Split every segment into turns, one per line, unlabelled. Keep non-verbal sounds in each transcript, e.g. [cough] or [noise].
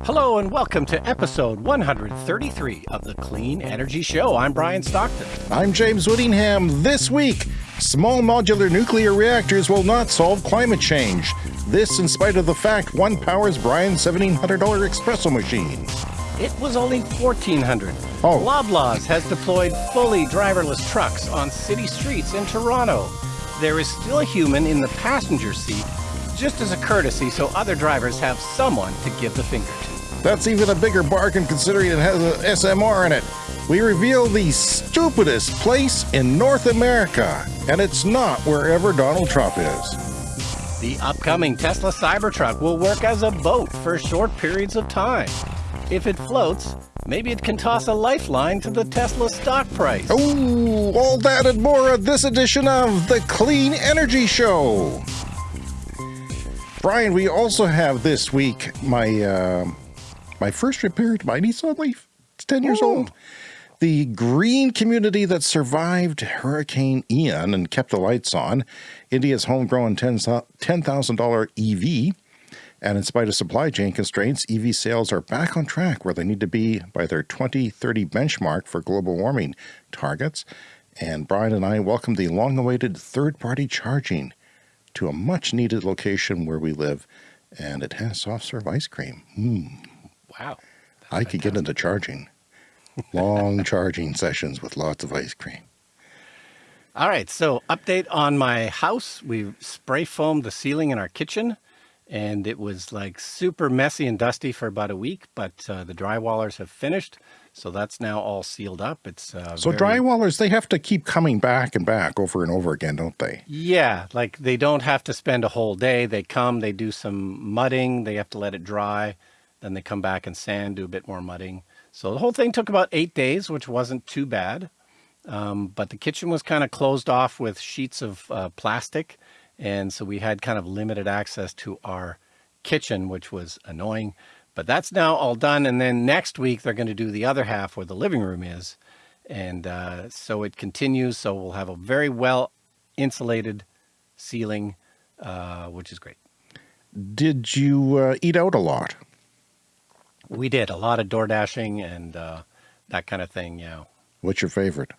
Hello and welcome to episode 133 of the Clean Energy Show. I'm Brian Stockton.
I'm James Whittingham. This week, small modular nuclear reactors will not solve climate change. This in spite of the fact one powers Brian's $1,700 espresso machine.
It was only 1400.
Oh.
Loblaws has deployed fully driverless trucks on city streets in Toronto. There is still a human in the passenger seat just as a courtesy so other drivers have someone to give the finger to.
That's even a bigger bargain considering it has an SMR in it. We reveal the stupidest place in North America, and it's not wherever Donald Trump is.
The upcoming Tesla Cybertruck will work as a boat for short periods of time. If it floats, maybe it can toss a lifeline to the Tesla stock price.
Oh, all that and more of this edition of the Clean Energy Show. Brian, we also have this week my uh, my first repair to my Nissan Leaf. It's 10 years
Oh.
old. The green community that survived Hurricane Ian and kept the lights on, India's homegrown $10,000 EV. And in spite of supply chain constraints, EV sales are back on track where they need to be by their 2030 benchmark for global warming targets. And Brian and I welcome the long awaited third party charging to a much needed location where we live. And it has soft serve ice cream. Mm,
Wow.
I could get into charging. Long [laughs] charging sessions with lots of ice cream.
All right, so update on my house. We spray foamed the ceiling in our kitchen, and it was like super messy and dusty for about a week, but uh, the drywallers have finished, so that's now all sealed up. It's uh,
So
very-
drywallers, they have to keep coming back and back over and over again, don't they?
Yeah, like they don't have to spend a whole day. They come, they do some mudding, they have to let it dry, then they come back and sand, do a bit more mudding. So the whole thing took about eight days, which wasn't too bad. Um, but the kitchen was kind of closed off with sheets of uh, plastic. And so we had kind of limited access to our kitchen, which was annoying. But that's now all done. And then next week, they're going to do the other half where the living room is. And uh, so it continues. So we'll have a very well insulated ceiling, uh, which is great.
Did you uh, eat out a lot?
We did a lot of door dashing and uh, that kind of thing. Yeah.
What's your favorite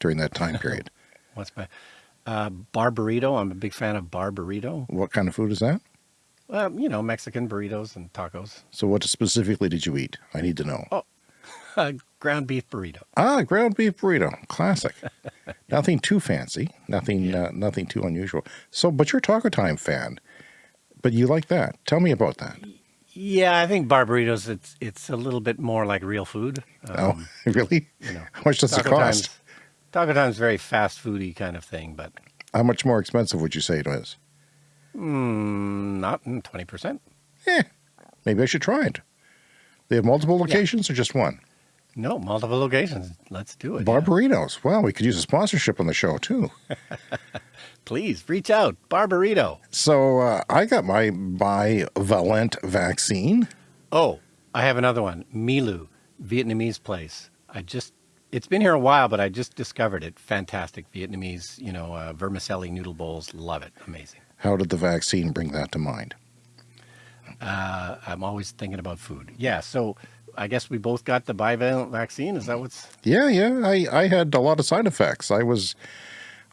during that time period? [laughs]
What's my uh, bar burrito? I'm a big fan of bar burrito.
what kind of food is that?
Well, you know, Mexican burritos and tacos.
So what specifically did you eat? I need to know.
Oh. [laughs] Uh, ground beef burrito.
Ah, ground beef burrito, classic. [laughs] nothing too fancy, nothing, uh, nothing too unusual. So, but you're a Taco Time fan, but you like that. Tell me about that.
Yeah, I think bar burritos. It's it's a little bit more like real food.
Oh,
Um, [laughs]
really?
you know,
How much does it cost?
Time's Taco Time's very fast foody kind of thing, but
How much more expensive would you say it was?
Mm, not twenty percent.
Eh, maybe I should try it. They have multiple locations or just one?
No, multiple locations. Let's do it.
Bar
yeah.
Well, we could use a sponsorship on the show too. [laughs]
Please reach out. Barburrito.
So uh, I got my bivalent vaccine.
Oh, I have another one. Milu, Vietnamese place. I just, it's been here a while, but I just discovered it. Fantastic Vietnamese, you know, uh, vermicelli noodle bowls. Love it. Amazing.
How did the vaccine bring that to mind?
Uh, I'm always thinking about food. Yeah. So I guess we both got the bivalent vaccine. Is that what's,
Yeah, yeah. I, I had a lot of side effects. I was,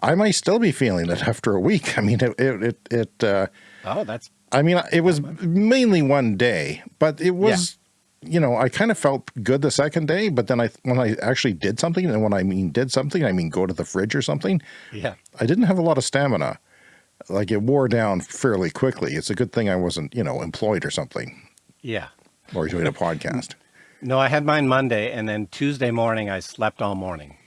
I might still be feeling it [laughs] after a week. I mean, it, it, it, it uh,
oh, that's,
I mean, it was mainly one day, but it was, you know, I kind of felt good the second day, but then I, when I actually did something, and when I mean did something, I mean go to the fridge or something,
yeah.
I didn't have a lot of stamina. Like it wore down fairly quickly. It's a good thing I wasn't, you know, employed or something
Yeah.
or doing a podcast. [laughs]
No, I had mine Monday, and then Tuesday morning I slept all morning.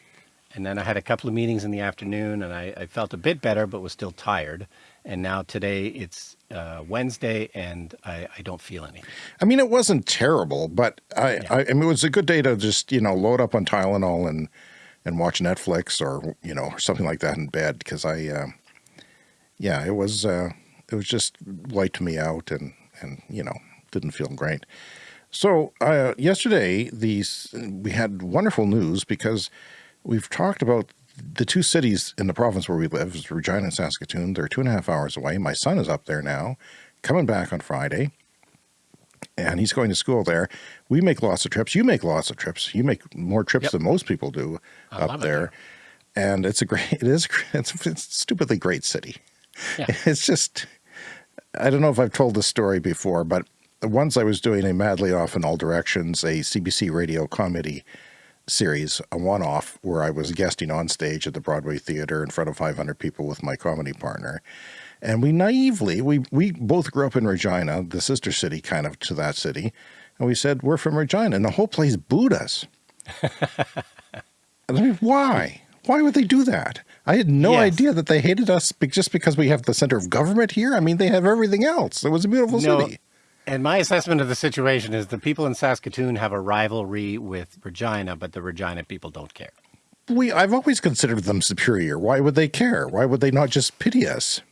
And then I had a couple of meetings in the afternoon, and I, I felt a bit better, but was still tired. And now today it's uh, Wednesday, and I, I don't feel any.
I mean, it wasn't terrible, but I, I, I mean, it was a good day to just, you know, load up on Tylenol and, and watch Netflix or, you know, something like that in bed. Cause I, uh, yeah, it was, uh, it was just wiped me out and, and, you know, didn't feel great. So, uh, yesterday, these, we had wonderful news because we've talked about the two cities in the province where we live is Regina and Saskatoon. They're two and a half hours away. My son is up there now, coming back on Friday. and he's going to school there. We make lots of trips. You make lots of trips. You make more trips
Yep.
than most people do
I
up there. And it's a great, [laughs] it is, it's, it's a stupidly great city.
Yeah. [laughs]
It's just, I don't know if I've told this story before, but once I was doing a Madly Off in All Directions, a CBC radio comedy series, a one off, where I was guesting on stage at the Broadway Theater in front of 500 people with my comedy partner. And we naively, we, we both grew up in Regina, the sister city kind of to that city. And we said, We're from Regina. And the whole place booed us. [laughs] I mean, why? Why would they do that? I had no
Yes.
idea that they hated us just because we have the center of government here. I mean, they have everything else. It was a beautiful
No,
city.
And my assessment of the situation is the people in Saskatoon have a rivalry with Regina, but the Regina people don't care.
We, I've always considered them superior. Why would they care? Why would they not just pity us?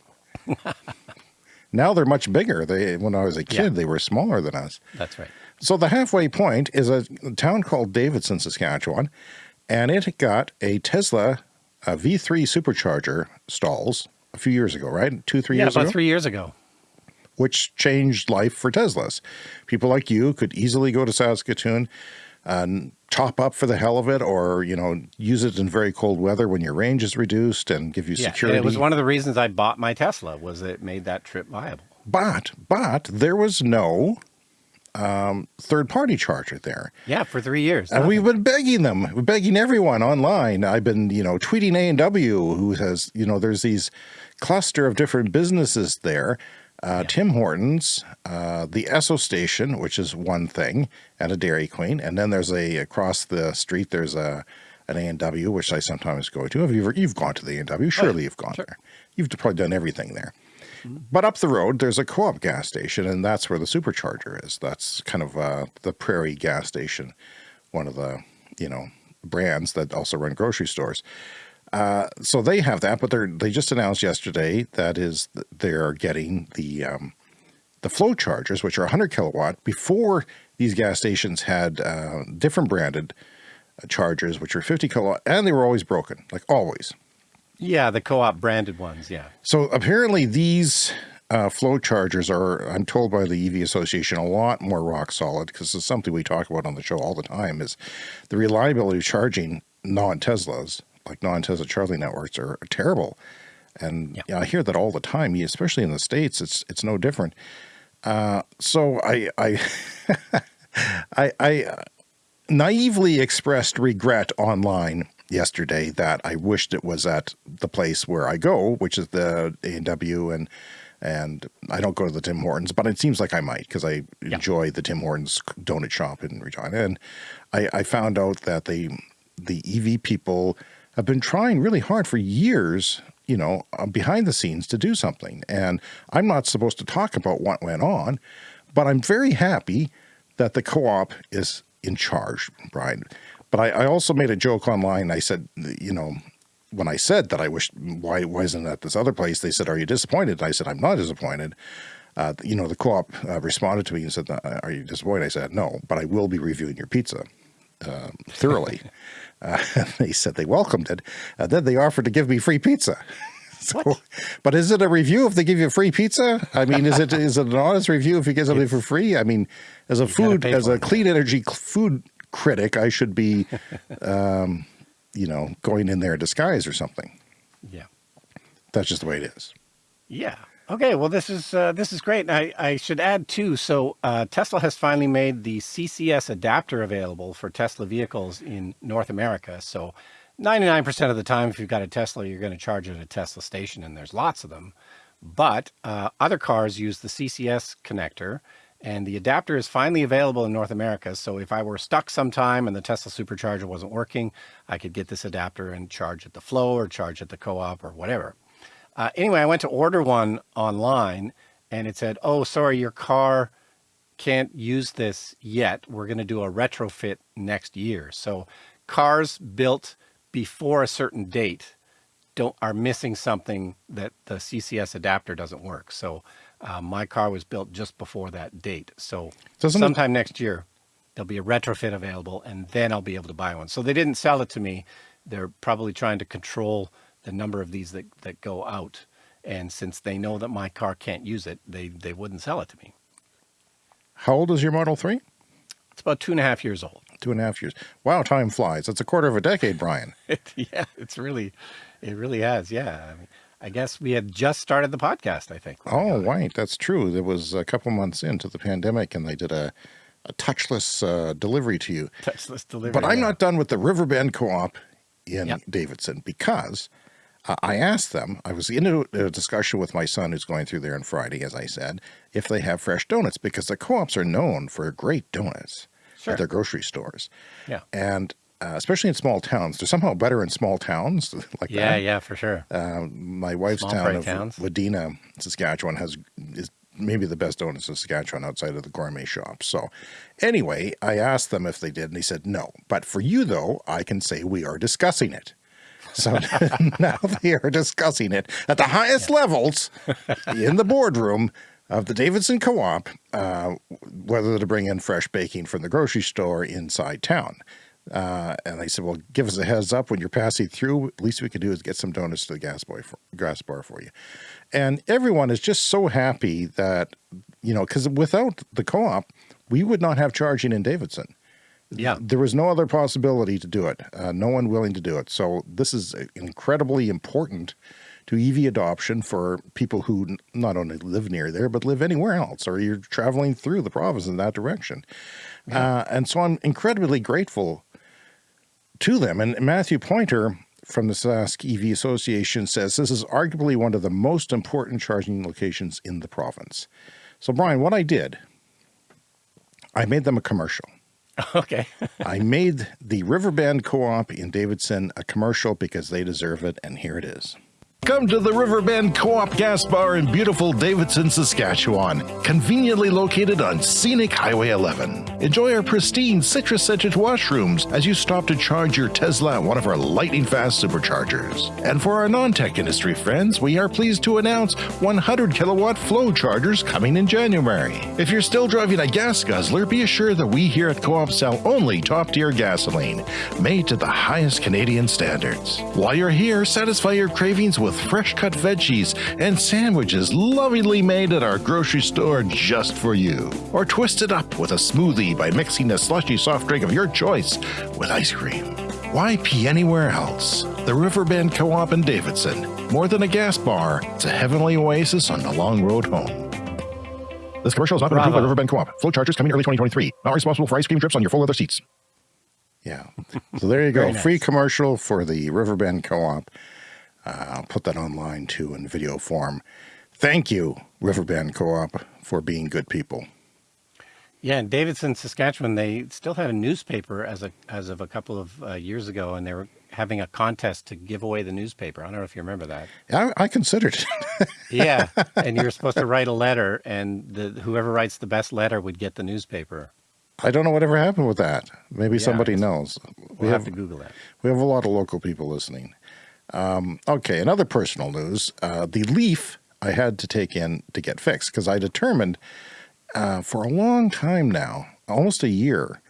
[laughs] now they're much bigger. They, when I was a kid,
Yeah.
they were smaller than us.
That's right.
So the halfway point is a town called Davidson, Saskatchewan, and it got a Tesla Uh, a V3 supercharger stalls a few years ago, right? Two, three
yeah,
years
about
ago,
three years ago.
which changed life for Teslas. People like you could easily go to Saskatoon and top up for the hell of it, or you know, use it in very cold weather when your range is reduced and give you
Yeah,
security.
it was one of the reasons I bought my Tesla was it made that trip viable.
but but there was no um, third party charger there.
Yeah, for three years.
And
nothing.
we've been begging them, we're begging everyone online. I've been, you know, tweeting A and W, who has, you know, there's these cluster of different businesses there. Uh, Tim Hortons, uh, the Esso station, which is one thing, and a Dairy Queen, and then there's a across the street. There's a an A and W, which I sometimes go to. Have you ever, you've gone to the A and W? Surely you've gone there. You've probably done everything there. But up the road, there's a co-op gas station, and that's where the supercharger is. That's kind of uh, the Prairie gas station, one of the you know brands that also run grocery stores. Uh, so they have that, but they're they just announced yesterday that is they're getting the um, the FLO chargers, which are 100 kilowatt. Before these gas stations had uh, different branded uh, chargers, which were 50 kilowatt, and they were always broken, like always.
Yeah, the co-op branded ones. Yeah.
So apparently these uh, FLO chargers are, I'm told by the EV Association, a lot more rock solid because it's something we talk about on the show all the time is the reliability of charging non-Teslas, like non-Tesla charging networks are terrible. And
Yeah.
yeah, I hear that all the time, especially in the States, it's, it's no different. Uh, so I, I, [laughs] I, I uh, naively expressed regret online yesterday that I wished it was at the place where I go, which is the A and W, and and I don't go to the Tim Hortons, but it seems like I might because I enjoy the Tim Hortons donut shop in Regina, and I, I found out that the the EV people have been trying really hard for years, you know, uh, behind the scenes to do something, and I'm not supposed to talk about what went on, but I'm very happy that the co-op is in charge, right? But I, I also made a joke online. I said, you know, when I said that I wish, why wasn't at this other place? They said, are you disappointed? I said, I'm not disappointed. Uh, you know, the co-op uh, responded to me and said, "Uh, are you disappointed? I said, no, but I will be reviewing your pizza [laughs] uh, thoroughly. [laughs] uh, they said they welcomed it. Uh, then they offered to give me free pizza. [laughs] So, but is it a review if they give you free pizza? I mean, is it is it an honest review if you get something for free? I mean, as a food as a clean energy food critic, I should be, um, you know, going in there in disguise or something.
Yeah.
That's just the way it is.
Yeah. Okay. Well, this is uh, this is great. And I, I should add too. So uh, Tesla has finally made the CCS adapter available for Tesla vehicles in North America. So 99% of the time, if you've got a Tesla, you're going to charge at a Tesla station, and there's lots of them. But uh, other cars use the CCS connector, and the adapter is finally available in North America. So if I were stuck sometime and the Tesla supercharger wasn't working, I could get this adapter and charge at the FLO or charge at the co-op or whatever. Uh, anyway, I went to order one online and it said, oh, sorry, your car can't use this yet. We're going to do a retrofit next year. So cars built before a certain date don't are missing something that the CCS adapter doesn't work. So uh, my car was built just before that date. So
it-
sometime next year there'll be a retrofit available, and then I'll be able to buy one. So they didn't sell it to me. They're probably trying to control the number of these that, that go out. And since they know that my car can't use it, they, they wouldn't sell it to me.
How old is your Model 3?
It's about two and a half years old.
Two and a half years. Wow, time flies. That's a quarter of a decade, Brian. [laughs]
yeah, it's really, it really has. Yeah. I, mean, I guess we had just started the podcast, I think.
Oh, right. That's true. It was a couple months into the pandemic and they did a, a touchless uh, delivery to you.
Touchless delivery.
But I'm yeah. not done with the Riverbend Co-op in yep. Davidson because uh, I asked them, I was in a, a, discussion with my son who's going through there on Friday, as I said, if they have fresh donuts because the co-ops are known for great donuts sure. at their grocery stores.
Yeah.
And uh, especially in small towns, they're somehow better in small towns [laughs] like
yeah,
that.
Yeah, yeah, for sure.
Uh, my wife's small town of towns. Wadena, Saskatchewan has is maybe the best donuts in Saskatchewan outside of the gourmet shops. So anyway, I asked them if they did and they said no. But for you though, I can say we are discussing it. So [laughs] now they are discussing it at the highest levels in the boardroom of the Davidson Co-op, uh, whether to bring in fresh baking from the grocery store inside town. Uh, and they said, well, give us a heads up when you're passing through. At least we can do is get some donuts to the gas, boy for, gas bar for you. And everyone is just so happy that, you know, because without the co-op, we would not have charging in Davidson.
Yeah.
There was no other possibility to do it. Uh, no one willing to do it. So this is incredibly important to EV adoption for people who not only live near there, but live anywhere else, or you're traveling through the province in that direction. Yeah. Uh, and so I'm incredibly grateful to them. And Matthew Pointer from the Sask EV Association says this is arguably one of the most important charging locations in the province. So Brian, what I did, I made them a commercial. [laughs]
Okay. [laughs]
I made the Riverbend Co-op in Davidson a commercial because they deserve it, and here it is. Come to the Riverbend Co-op Gas Bar in beautiful Davidson, Saskatchewan, conveniently located on scenic Highway 11. Enjoy our pristine citrus-scented washrooms as you stop to charge your Tesla at one of our lightning-fast superchargers. And for our non-tech industry friends, we are pleased to announce 100 kilowatt FLO chargers coming in January. If you're still driving a gas guzzler, be assured that we here at Co-op sell only top-tier gasoline, made to the highest Canadian standards. While you're here, satisfy your cravings with with fresh cut veggies and sandwiches lovingly made at our grocery store just for you. Or twist it up with a smoothie by mixing a slushy soft drink of your choice with ice cream. Why pee anywhere else? The Riverbend Co-op in Davidson. More than a gas bar, it's a heavenly oasis on the long road home. This commercial is not been approved by Riverbend Co-op. FLO chargers coming early 2023. Not responsible for ice cream drips on your full leather seats. Yeah. So there you go. nice. Free commercial for the Riverbend Co-op. Uh, I'll put that online too in video form. Thank you, Riverbend Co-op, for being good people.
Yeah, in Davidson, Saskatchewan, they still had a newspaper as a as of a couple of uh, years ago, and they were having a contest to give away the newspaper. I don't know if you remember that.
I, I considered
it. [laughs] yeah, and you were supposed to write a letter, and the, whoever writes the best letter would get the newspaper.
I don't know whatever happened with that. Maybe yeah, somebody knows.
We'll we have, have to Google that.
We have a lot of local people listening. Um, okay, another personal news. Uh, the leaf I had to take in to get fixed because I determined uh, for a long time now, almost a year,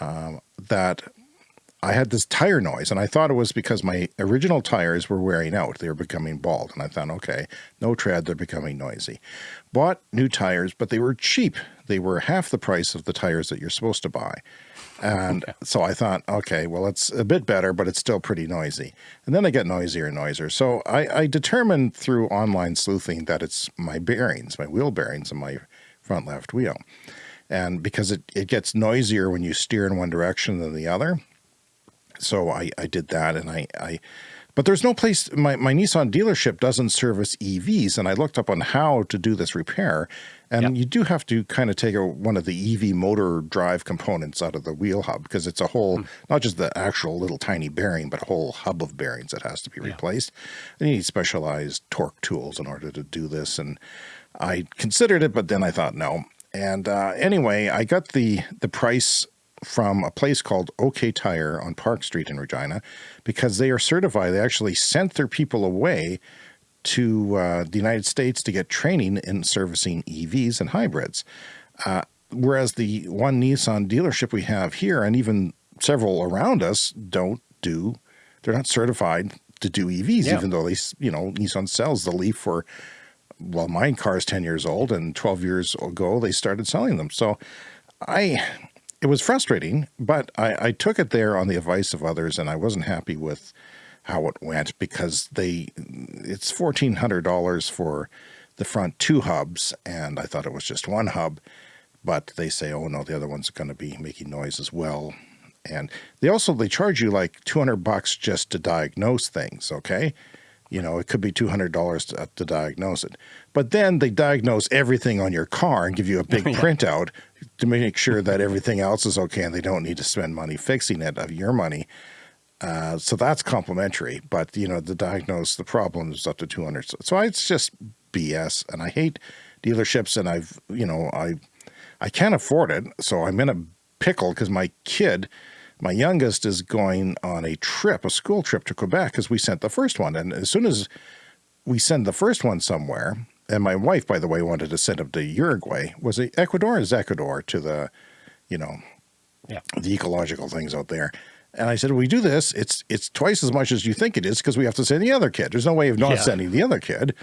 um, that I had this tire noise and I thought it was because my original tires were wearing out. They were becoming bald and I thought, okay, no tread, they're becoming noisy. Bought new tires, but they were cheap. They were half the price of the tires that you're supposed to buy. And so I thought, okay, well, it's a bit better, but it's still pretty noisy. And then they get noisier and noisier. So I, I determined through online sleuthing that it's my bearings, my wheel bearings in my front left wheel. And because it, it gets noisier when you steer in one direction than the other. So I, I did that and I, I but there's no place, my, my Nissan dealership doesn't service EVs. And I looked up on how to do this repair. And yep. you do have to kind of take a, one of the EV motor drive components out of the wheel hub because it's a whole, hmm. not just the actual little tiny bearing, but a whole hub of bearings that has to be replaced. And you need specialized torque tools in order to do this. And I considered it, but then I thought no. And uh, anyway, I got the the price from a place called OK Tire on Park Street in Regina because they are certified. They actually sent their people away to uh, the United States to get training in servicing EVs and hybrids. Uh, whereas the one Nissan dealership we have here and even several around us don't do, they're not certified to do EVs, yeah. even though they, you know, Nissan sells the Leaf for well, my car is 10 years old and 12 years ago, they started selling them. So I, it was frustrating, but I, I took it there on the advice of others and I wasn't happy with how it went because they, it's $1,400 for the front two hubs. And I thought it was just one hub, but they say, oh no, the other one's going to be making noise as well. And they also, they charge you like 200 bucks just to diagnose things. Okay. You know, it could be $200 to, uh, to diagnose it. But then they diagnose everything on your car and give you a big [laughs] yeah. printout to make sure that everything else is okay and they don't need to spend money fixing it of your money. Uh, so that's complimentary, but you know, the diagnose the problem is up to 200. So, so it's just BS and I hate dealerships and I've, you know, I, I can't afford it. So I'm in a pickle because my kid, my youngest is going on a trip, a school trip to Quebec because we sent the first one. And as soon as we send the first one somewhere, and my wife, by the way, wanted to send him to Uruguay, was it Ecuador or Ecuador to the, you know, yeah. the ecological things out there. And I said, we do this, it's it's twice as much as you think it is because we have to send the other kid. There's no way of not yeah. sending the other kid.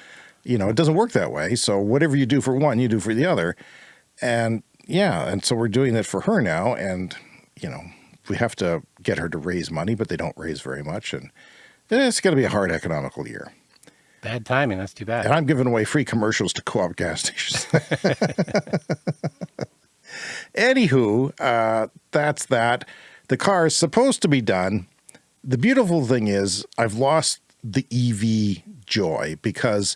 You know, it doesn't work that way. So whatever you do for one, you do for the other. And yeah, and so we're doing it for her now. And, you know, we have to get her to raise money, but they don't raise very much. And it's going to be a hard economical year.
Bad timing. That's too bad.
And I'm giving away free commercials to co-op gas stations. [laughs] Anywho, uh, that's that. The car is supposed to be done. The beautiful thing is I've lost the EV joy because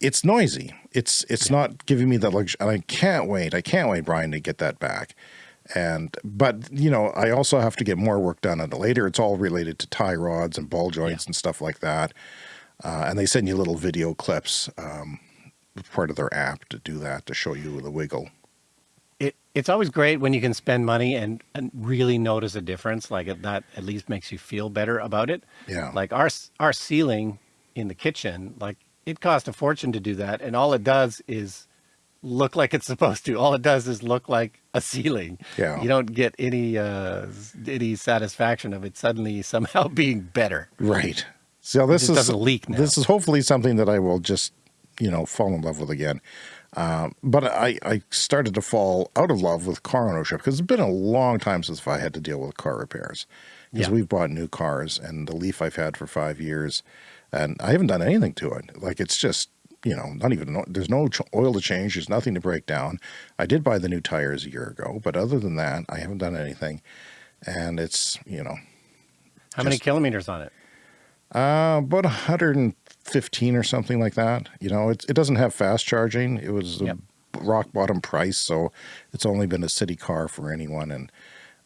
it's noisy. It's it's not giving me that luxury, and I can't wait. I can't wait, Brian, to get that back. And but you know, I also have to get more work done on it later. It's all related to tie rods and ball joints yeah. and stuff like that. Uh, and they send you little video clips, um, part of their app to do that to show you the wiggle.
It it's always great when you can spend money and, and really notice a difference. Like that at least makes you feel better about it.
Yeah.
Like our our ceiling in the kitchen, like it cost a fortune to do that. And all it does is look like it's [laughs] supposed to. All it does is look like a ceiling.
Yeah.
You don't get any, uh, any satisfaction of it suddenly somehow [laughs] being better.
Right. So this is, doesn't leak now. This is hopefully something that I will just, you know, fall in love with again. Um, but I, I started to fall out of love with car ownership because it's been a long time since I had to deal with car repairs. Because yeah. we've bought new cars and the Leaf I've had for five years, and I haven't done anything to it. Like it's just, you know, not even, there's no oil to change. There's nothing to break down. I did buy the new tires a year ago, but other than that, I haven't done anything. And it's, you know.
How just, many kilometers on it?
Uh, about 115 or something like that. You know, it, it doesn't have fast charging. It was yep. a rock bottom price. So it's only been a city car for anyone. And,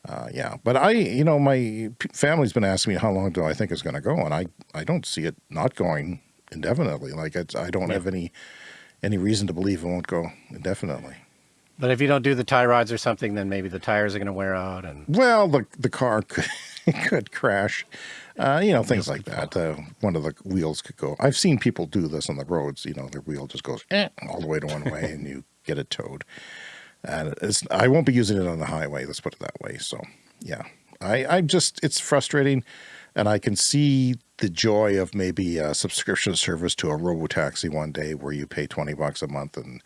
uh, yeah, but I, you know, my family's been asking me how long do I think it's going to go, and I, I don't see it not going indefinitely. Like it's, I don't have any, any reason to believe it won't go indefinitely.
But if you don't do the tie rods or something, then maybe the tires are going to wear out. And
well, the the car could [laughs] could crash, uh, you know, things like that. Uh, one of the wheels could go. I've seen people do this on the roads. You know, their wheel just goes eh, all the way to one way, and you get it towed and I won't be using it on the highway. Let's put it that way. So yeah, I, I just, it's frustrating and I can see the joy of maybe a subscription service to a robo-taxi one day where you pay 20 bucks a month and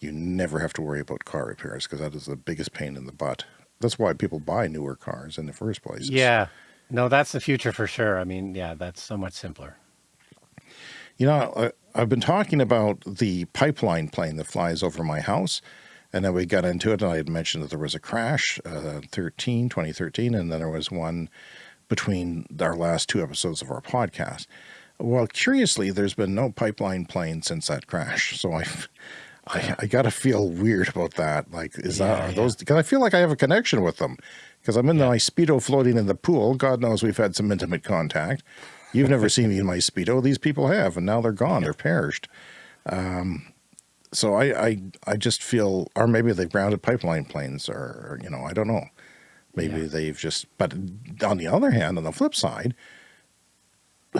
you never have to worry about car repairs because that is the biggest pain in the butt. That's why people buy newer cars in the first place.
Yeah. No, that's the future for sure. I mean, yeah, that's so much simpler.
You know, I've been talking about the pipeline plane that flies over my house. And then we got into it, and I had mentioned that there was a crash, uh, 13, 2013, and then there was one between our last two episodes of our podcast. Well, curiously, there's been no pipeline plane since that crash. So I, I, I got to feel weird about that. Like, is yeah, that, are yeah. those, because I feel like I have a connection with them because I'm in yeah. my Speedo floating in the pool. God knows we've had some intimate contact. You've never seen me in my Speedo. These people have, and now they're gone. They're perished. Um, so I, I, I just feel, or maybe they've grounded pipeline planes or, you know, I don't know. Maybe yeah. they've just, but on the other hand, on the flip side,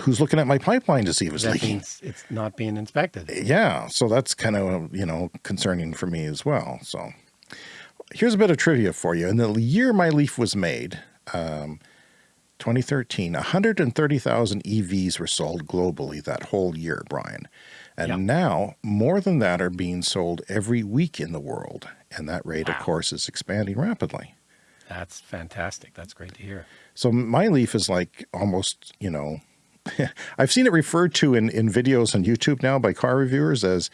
who's looking at my pipeline to see if it's that leaking?
It's not being inspected.
Yeah. So that's kind of, you know, concerning for me as well. So here's a bit of trivia for you. In the year my Leaf was made, um, 2013, 130,000 EVs were sold globally that whole year, Brian. And
Yep.
now more than that are being sold every week in the world. And that rate, of course, is expanding rapidly.
That's fantastic. That's great to hear.
So my Leaf is like almost, you know, [laughs] I've seen it referred to in, in videos on YouTube now by car reviewers as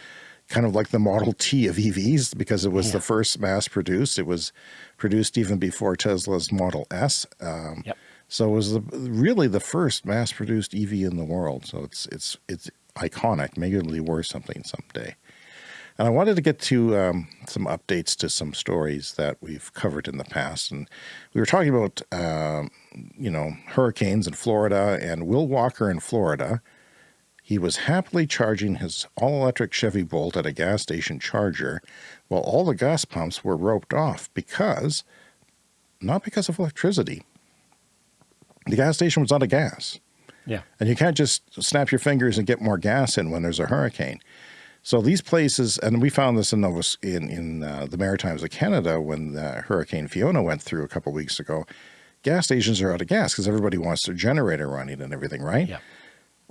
kind of like the Model T of EVs because it was the first mass produced. It was produced even before Tesla's Model S. Um,
Yep.
So it was the, really the first mass produced EV in the world. So it's, it's, it's iconic. Maybe it'll be worth something someday. And I wanted to get to um, some updates to some stories that we've covered in the past. And we were talking about, um, you know, hurricanes in Florida and Will Walker in Florida. He was happily charging his all-electric Chevy Bolt at a gas station charger while all the gas pumps were roped off because, not because of electricity. The gas station was out of gas.
Yeah.
And you can't just snap your fingers and get more gas in when there's a hurricane. So these places, and we found this in Nova, in, in uh, the Maritimes of Canada when uh, Hurricane Fiona went through a couple weeks ago, gas stations are out of gas because everybody wants their generator running and everything, right?
Yeah.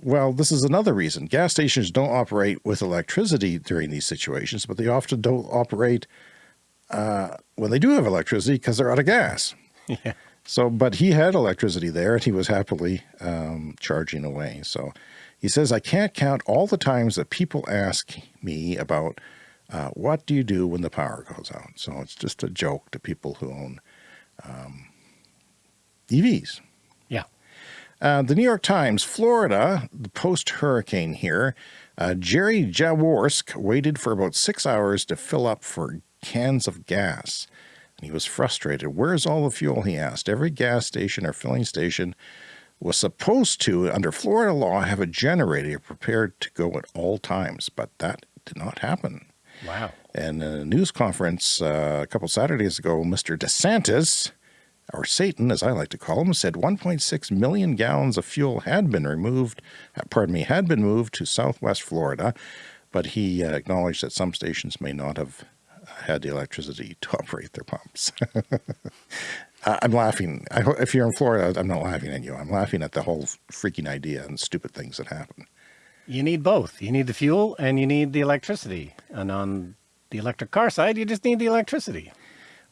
Well, this is another reason. Gas stations don't operate with electricity during these situations, but they often don't operate uh, when they do have electricity because they're out of gas. [laughs]
Yeah.
So, but he had electricity there and he was happily um, charging away. So he says, I can't count all the times that people ask me about uh, what do you do when the power goes out? So it's just a joke to people who own um, EVs. Uh, the New York Times, Florida, the post-hurricane here, uh, Jerry Jaworsk waited for about six hours to fill up for cans of gas. And he was frustrated. Where's all the fuel, he asked. Every gas station or filling station was supposed to, under Florida law, have a generator prepared to go at all times, but that did not happen.
Wow.
And in a news conference uh, a couple Saturdays ago, Mr. DeSantis, or Satan, as I like to call him, said 1.6 million gallons of fuel had been removed, uh, pardon me, had been moved to southwest Florida, but he uh, acknowledged that some stations may not have had the electricity to [laughs] operate their pumps. [laughs] I'm laughing. I, if you're in Florida, I'm not laughing at you. I'm laughing at the whole freaking idea and stupid things that happen.
You need both. You need the fuel and you need the electricity. And on the electric car side, you just need the electricity.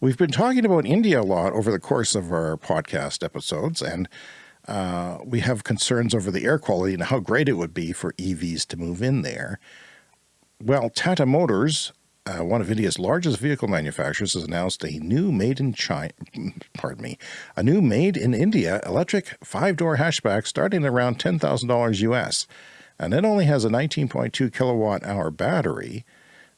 We've been talking about India a lot over the course of our podcast episodes, and uh, we have concerns over the air quality and how great it would be for EVs to move in there. Well, Tata Motors, uh, one of India's largest vehicle manufacturers, has announced a new made in China, [laughs] pardon me, a new made in India electric five-door hatchback starting around $10,000 US. And it only has a 19.2 kilowatt hour battery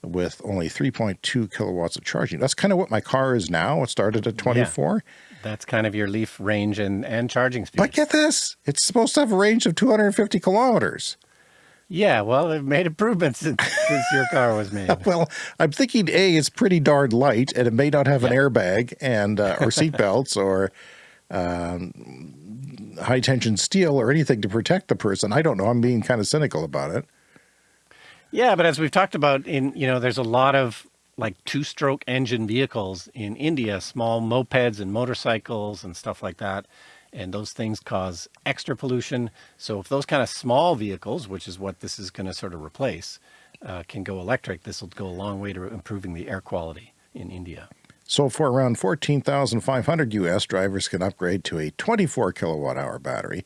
with only 3.2 kilowatts of charging. That's kind of what my car is now. It started at 24.
That's kind of your leaf range and, and charging speed.
But get this, it's supposed to have a range of 250 kilometers.
Yeah, well, they've made improvements since, [laughs] since your car was made. [laughs]
Well, I'm thinking A, it's pretty darn light and it may not have an airbag and uh, or seat [laughs] belts or um, high tension steel or anything to protect the person. I don't know. I'm being kind of cynical about it.
Yeah, but as we've talked about in, you know, there's a lot of like two-stroke engine vehicles in India, small mopeds and motorcycles and stuff like that. And those things cause extra pollution. So if those kind of small vehicles, which is what this is going to sort of replace, uh, can go electric, this will go a long way to improving the air quality in India.
So for around 14,500 US, drivers can upgrade to a 24 kilowatt hour battery.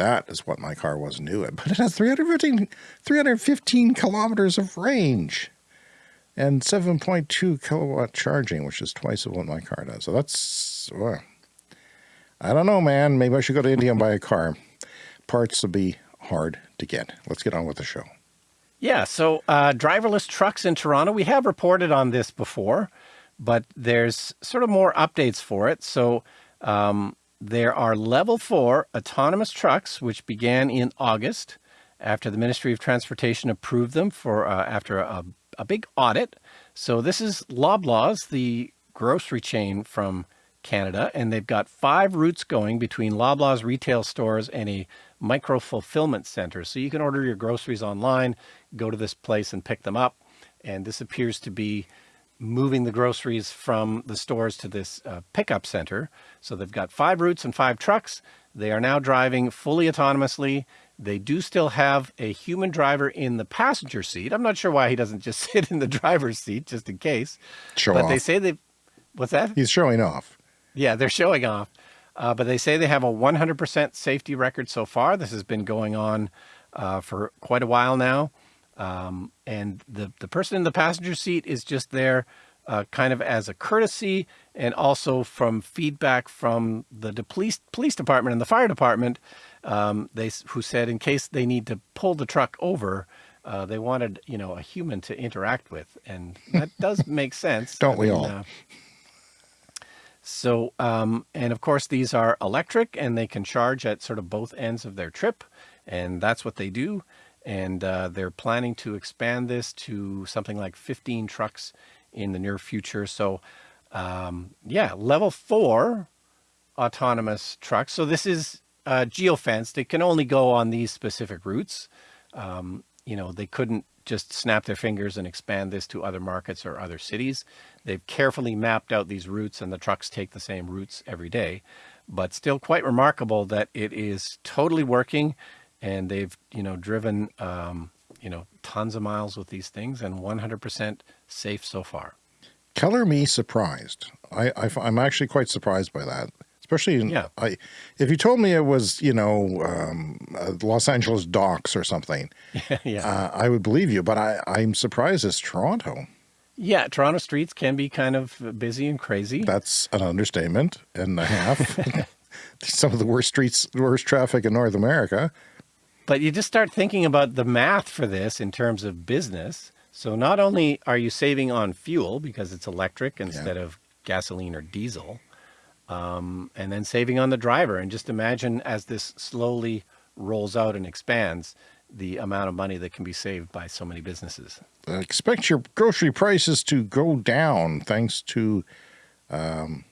That is what my car was new but it has 315, 315 kilometers of range and 7.2 kilowatt charging, which is twice of what my car does. So that's, well, I don't know, man. Maybe I should go to India and buy a car. Parts will be hard to get. Let's get on with the show.
Yeah, so uh, driverless trucks in Toronto, we have reported on this before, but there's sort of more updates for it. So um, there are level four autonomous trucks, which began in August after the Ministry of Transportation approved them for uh, after a, a big audit. So this is Loblaws, the grocery chain from Canada, and they've got five routes going between Loblaws retail stores and a micro fulfillment center. So you can order your groceries online, go to this place and pick them up. And this appears to be moving the groceries from the stores to this uh, pickup center. So they've got five routes and five trucks. They are now driving fully autonomously. They do still have a human driver in the passenger seat. I'm not sure why he doesn't just [laughs] sit in the driver's seat just in case.
Show
but
off.
they say they, what's that?
He's showing off.
Yeah, they're showing off. Uh, but they say they have a 100% safety record so far. This has been going on uh, for quite a while now. Um, and the, the person in the passenger seat is just there uh, kind of as a courtesy and also from feedback from the police, police department and the fire department, um, they who said in case they need to pull the truck over, uh, they wanted you know a human to interact with, and that [laughs] does make sense.
Don't we all?
so, um, and of course, these are electric and they can charge at sort of both ends of their trip. And that's what they do. And uh, they're planning to expand this to something like 15 trucks in the near future. So, um, yeah, level four autonomous trucks. So this is uh, geofenced. It can only go on these specific routes. Um, you know, they couldn't just snap their fingers and expand this to other markets or other cities. They've carefully mapped out these routes and the trucks take the same routes every day, but still quite remarkable that it is totally working and they've, you know, driven, um, you know, tons of miles with these things and 100% safe so far.
Color me surprised. I, I am actually quite surprised by that. Especially in,
Yeah.
I, if you told me it was, you know, um, uh, Los Angeles docks or something, [laughs]
yeah.
uh, I would believe you. But I, I'm surprised it's Toronto.
Yeah. Toronto streets can be kind of busy and crazy.
That's an understatement and a half. [laughs] [laughs] Some of the worst streets, worst traffic in North America.
But you just start thinking about the math for this in terms of business. So not only are you saving on fuel because it's electric instead of gasoline or diesel, um, and then saving on the driver. And just imagine as this slowly rolls out and expands, the amount of money that can be saved by so many businesses.
Uh, expect your grocery prices to go down thanks to um,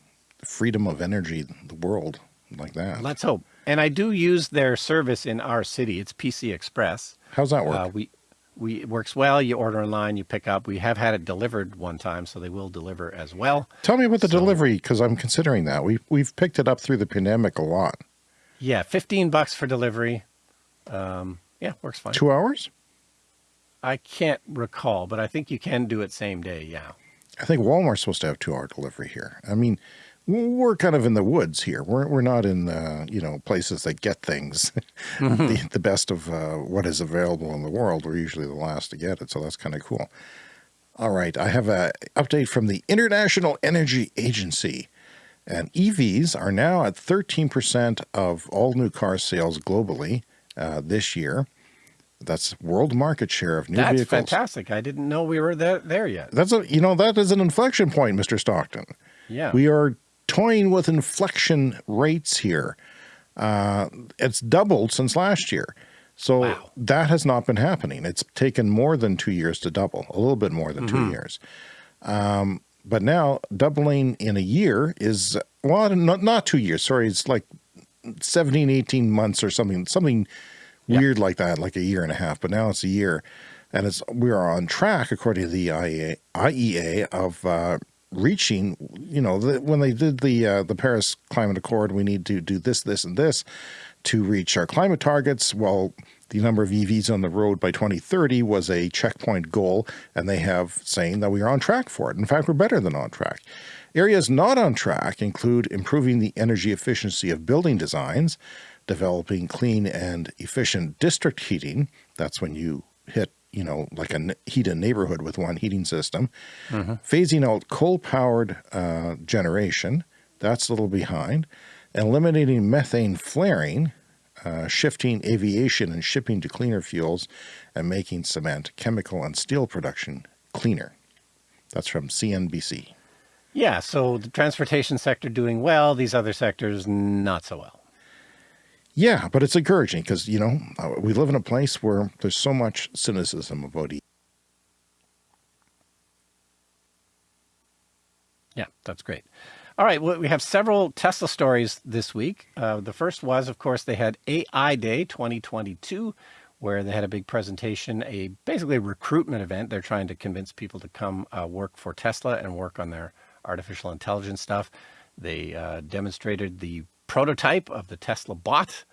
freedom of energy, the world like that.
Let's hope. And I do use their service in our city. It's PC Express.
How's that work?
Uh, we we it works well. You order online, you pick up. We have had it delivered one time, so they will deliver as well.
Tell me about the
so-
delivery because I'm considering that. We we've picked it up through the pandemic a lot.
Yeah, fifteen bucks for delivery. Um, yeah, works fine.
Two hours?
I can't recall, but I think you can do it same day. Yeah.
I think Walmart's supposed to have two hour delivery here. I mean, we're kind of in the woods here. We're we're not in uh, you know places that get things [laughs] the, the best of uh, what is available in the world. We're usually the last to get it, so that's kind of cool. All right, I have a update from the International Energy Agency, and EVs are now at 13% of all new car sales globally uh, this year. That's world market share of new
That's
vehicles.
fantastic. I didn't know we were there, there yet.
That's a you know that is an inflection point, Mr. Stockton.
Yeah.
We are toying with inflection rates here. Uh, it's doubled since last year. So
Wow.
that has not been happening. It's taken more than two years to double, a little bit more than two years. Um, but now doubling in a year is, well, not, not two years. Sorry. It's like 17, 18 months or something, something
Yeah.
weird like that, like a year and a half. But now it's a year. And it's we are on track, according to the IEA, IEA of uh, reaching, you know, the, when they did the uh, the Paris Climate Accord, we need to do this, this, and this to reach our climate targets. Well, the number of EVs on the road by 2030 was a checkpoint goal, and they have saying that we are on track for it. In fact, we're better than on track. Areas not on track include improving the energy efficiency of building designs, developing clean and efficient district heating. That's when you hit, you know, like a heat a neighborhood with one heating system. Phasing out coal powered uh, generation. That's a little behind. Eliminating methane flaring, uh, shifting aviation and shipping to cleaner fuels, and making cement, chemical, and steel production cleaner. That's from CNBC.
Yeah. So the transportation sector doing well, these other sectors not so well.
Yeah, but it's encouraging because, you know, uh, we live in a place where there's so much cynicism about E
Yeah, that's great. All right, well, we have several Tesla stories this week. Uh, the first was, of course, they had AI Day 2022, where they had a big presentation, a basically a recruitment event. They're trying to convince people to come uh, work for Tesla and work on their artificial intelligence stuff. They uh, demonstrated the prototype of the Tesla bot,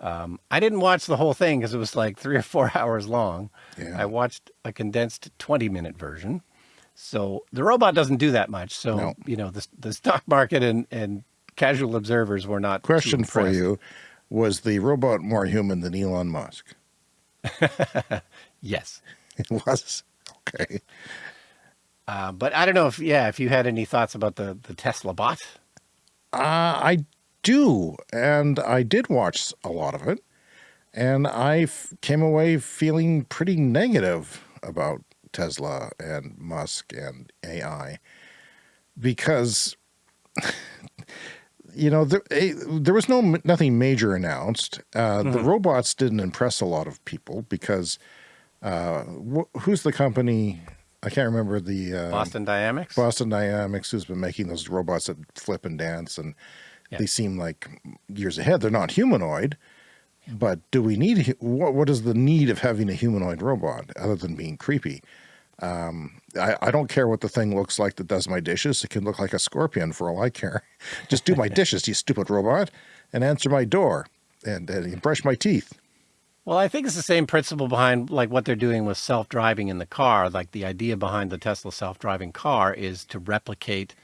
Um, I didn't watch the whole thing because it was like three or four [laughs] hours long.
Yeah.
I watched a condensed 20 minute version. So the robot doesn't do that much. So,
No.
you know, the, the stock market and, and casual observers were not.
Question for you: Was the robot more human than Elon Musk? [laughs]
Yes. [laughs]
It was. Okay.
Uh, but I don't know if, yeah, if you had any thoughts about the, the Tesla bot.
Uh, I do, and I did watch a lot of it, and I f- came away feeling pretty negative about Tesla and Musk and AI because [laughs] you know there, there was no nothing major announced. Uh, The robots didn't impress a lot of people because uh, wh- who's the company? I can't remember the uh,
Boston Dynamics?
Boston Dynamics, who's been making those robots that flip and dance, and
Yeah.
they seem like years ahead. They're not humanoid, but do we need what? What is the need of having a humanoid robot other than being creepy? Um, I, I don't care what the thing looks like that does my dishes. It can look like a scorpion for all I care. [laughs] Just do my [laughs] dishes, you stupid robot, and answer my door and, and brush my teeth.
Well, I think it's the same principle behind like what they're doing with self-driving in the car. Like the idea behind the Tesla self-driving car is to replicate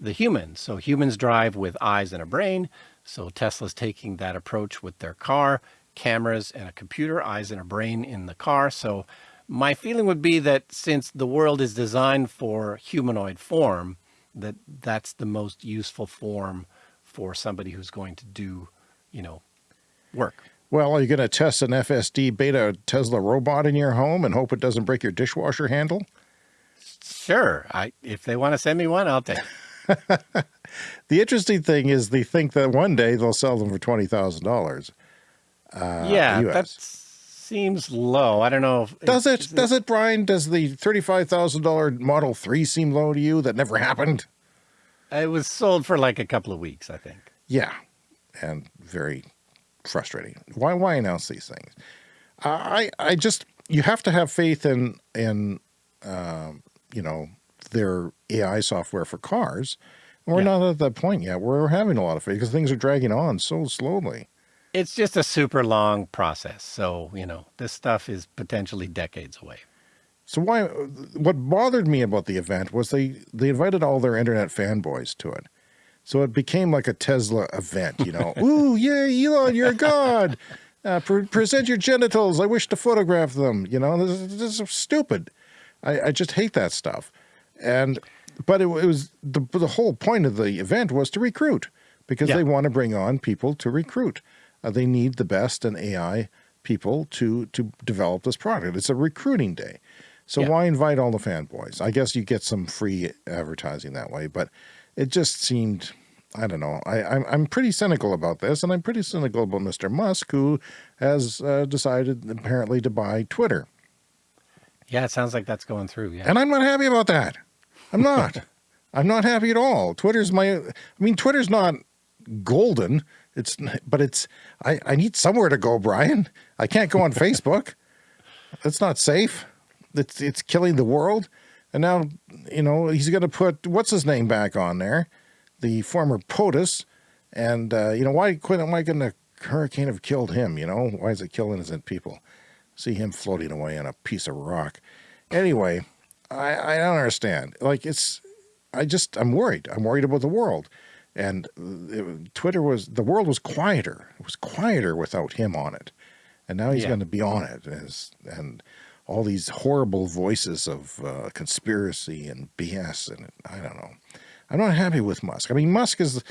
the human. So humans drive with eyes and a brain. So Tesla's taking that approach with their car, cameras and a computer, eyes and a brain in the car. So my feeling would be that since the world is designed for humanoid form, that that's the most useful form for somebody who's going to do, you know, work.
Well, are you going to test an FSD beta Tesla robot in your home and hope it doesn't break your dishwasher handle?
Sure. I if they want to send me one, I'll take. it. [laughs]
The interesting thing is they think that one day they'll sell them for twenty thousand dollars.
yeah,
US.
that seems low. I don't know. If,
Does
is-
it? Does it, Brian? Does the thirty-five thousand dollar Model Three seem low to you? That never happened.
It was sold for like a couple of weeks, I think.
Yeah, and very frustrating. Why? Why announce these things? I I just you have to have faith in in um, you know their AI software for cars. And we're
Yeah.
not at that point yet. We're having a lot of faith because things are dragging on so slowly.
It's just a super long process. So you know, this stuff is potentially decades away.
So why? What bothered me about the event was they they invited all their internet fanboys to it. So it became like a Tesla event, you know. [laughs] Ooh, yay, Elon, you're a god. Uh, pre- present your genitals. I wish to photograph them. You know, this, is- this is stupid. I, I just hate that stuff. And but it, it was the the whole point of the event was to recruit because
Yeah.
they want to bring on people to recruit. Uh, they need the best and AI people to to develop this product. It's a recruiting day. So
Yeah.
why invite all the fanboys? I guess you get some free advertising that way, but it just seemed I don't know. I, I'm I'm pretty cynical about this, and I'm pretty cynical about Mr. Musk, who has uh, decided apparently to buy Twitter,
Yeah, it sounds like that's going through. Yeah.
and I'm not happy about that. I'm not. I'm not happy at all. Twitter's my. I mean, Twitter's not golden. It's but it's. I I need somewhere to go, Brian. I can't go on [laughs] Facebook. That's not safe. It's it's killing the world. And now, you know, he's going to put what's his name back on there, the former POTUS. And uh, you know, why couldn't why couldn't a hurricane have killed him? You know, why is it killing innocent people? See him floating away on a piece of rock. Anyway, I I don't understand. Like it's, I just I'm worried. I'm worried about the world. And it, Twitter was the world was quieter. It was quieter without him on it, and now he's
Yeah.
going to be on it. As, and all these horrible voices of uh, conspiracy and BS, and I don't know. I'm not happy with Musk. I mean, Musk is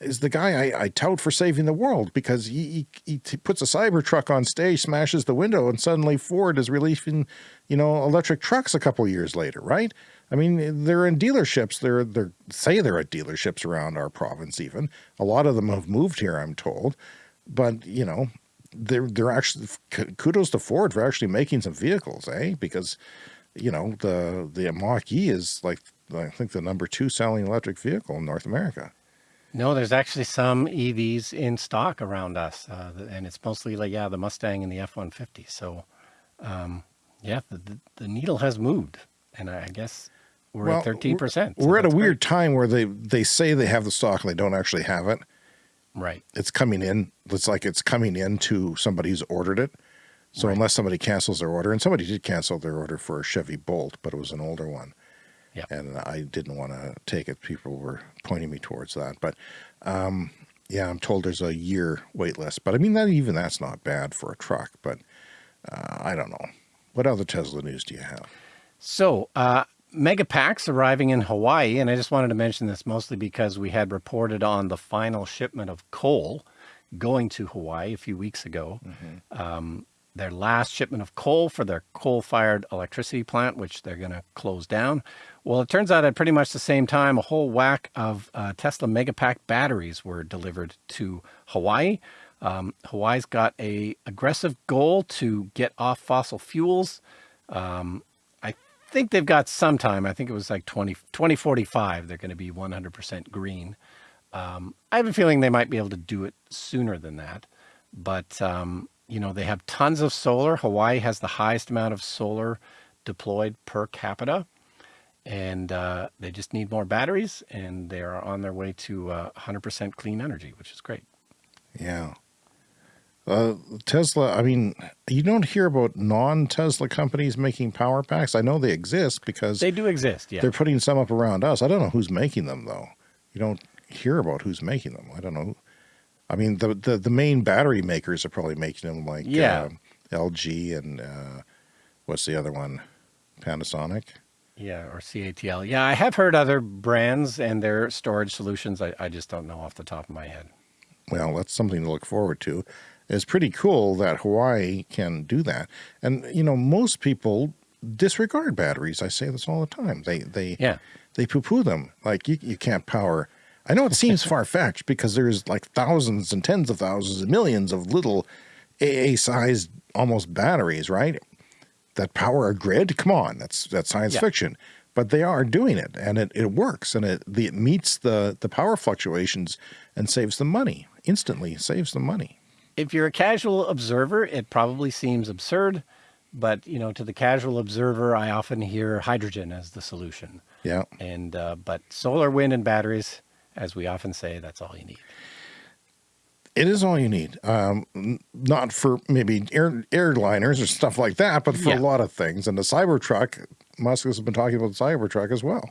is the guy I, I tout for saving the world because he, he he puts a cyber truck on stage, smashes the window, and suddenly Ford is releasing, you know, electric trucks a couple years later, right? I mean, they're in dealerships. They're they're say they're at dealerships around our province. Even a lot of them have moved here, I'm told. But you know, they're they're actually kudos to Ford for actually making some vehicles, eh? Because you know the the Mach E is like I think the number two selling electric vehicle in North America.
No, there's actually some EVs in stock around us, uh, and it's mostly like yeah, the Mustang and the F-150. So, um, yeah, the, the needle has moved, and I guess we're
Well,
at 13 percent.
We're at a weird time where they they say they have the stock and they don't actually have it.
Right.
It's coming in. It's like it's coming in to somebody who's ordered it. So
Right.
unless somebody cancels their order, and somebody did cancel their order for a Chevy Bolt, but it was an older one.
Yeah.
And I didn't want to take it. People were pointing me towards that. But um, yeah, I'm told there's a year wait list. But I mean, that even that's not bad for a truck. But uh, I don't know. What other Tesla news do you have?
So, uh, mega packs arriving in Hawaii, and I just wanted to mention this mostly because we had reported on the final shipment of coal going to Hawaii a few weeks ago. Um, their last shipment of coal for their coal-fired electricity plant, which they're going to close down. Well, it turns out at pretty much the same time, a whole whack of uh, Tesla Megapack batteries were delivered to Hawaii. Um, Hawaii's got a aggressive goal to get off fossil fuels. Um, I think they've got some time. I think it was like 20, 2045. They're going to be 100% green. Um, I have a feeling they might be able to do it sooner than that. But, um, you know, they have tons of solar. Hawaii has the highest amount of solar deployed per capita. And uh, they just need more batteries, and they are on their way to uh, 100% clean energy, which is great.
Yeah. Uh, Tesla, I mean, you don't hear about non-Tesla companies making power packs. I know they exist because
They do exist, yeah.
they're putting some up around us. I don't know who's making them though. You don't hear about who's making them. I don't know. I mean, the the, the main battery makers are probably making them like
Yeah.
uh, LG and uh, what's the other one? Panasonic.
Yeah, or CATL. Yeah, I have heard other brands and their storage solutions. I, I just don't know off the top of my head.
Well, that's something to look forward to. It's pretty cool that Hawaii can do that. And you know, most people disregard batteries. I say this all the time. They they
Yeah.
they poo-poo them. Like you, you can't power. I know it seems [laughs] far-fetched because there's like thousands and tens of thousands and millions of little AA-sized almost batteries, right? That power a grid. Come on, that's that's science
Yeah.
fiction. But they are doing it, and it, it works, and it the, it meets the the power fluctuations and saves them money instantly. Saves them money.
If you're a casual observer, it probably seems absurd, but you know, to the casual observer, I often hear hydrogen as the solution.
Yeah.
And uh, but solar, wind, and batteries, as we often say, that's all you need.
It is all you need. Um, not for maybe air, airliners or stuff like that, but for
Yeah.
a lot of things. And the Cybertruck, Musk has been talking about the Cybertruck as well.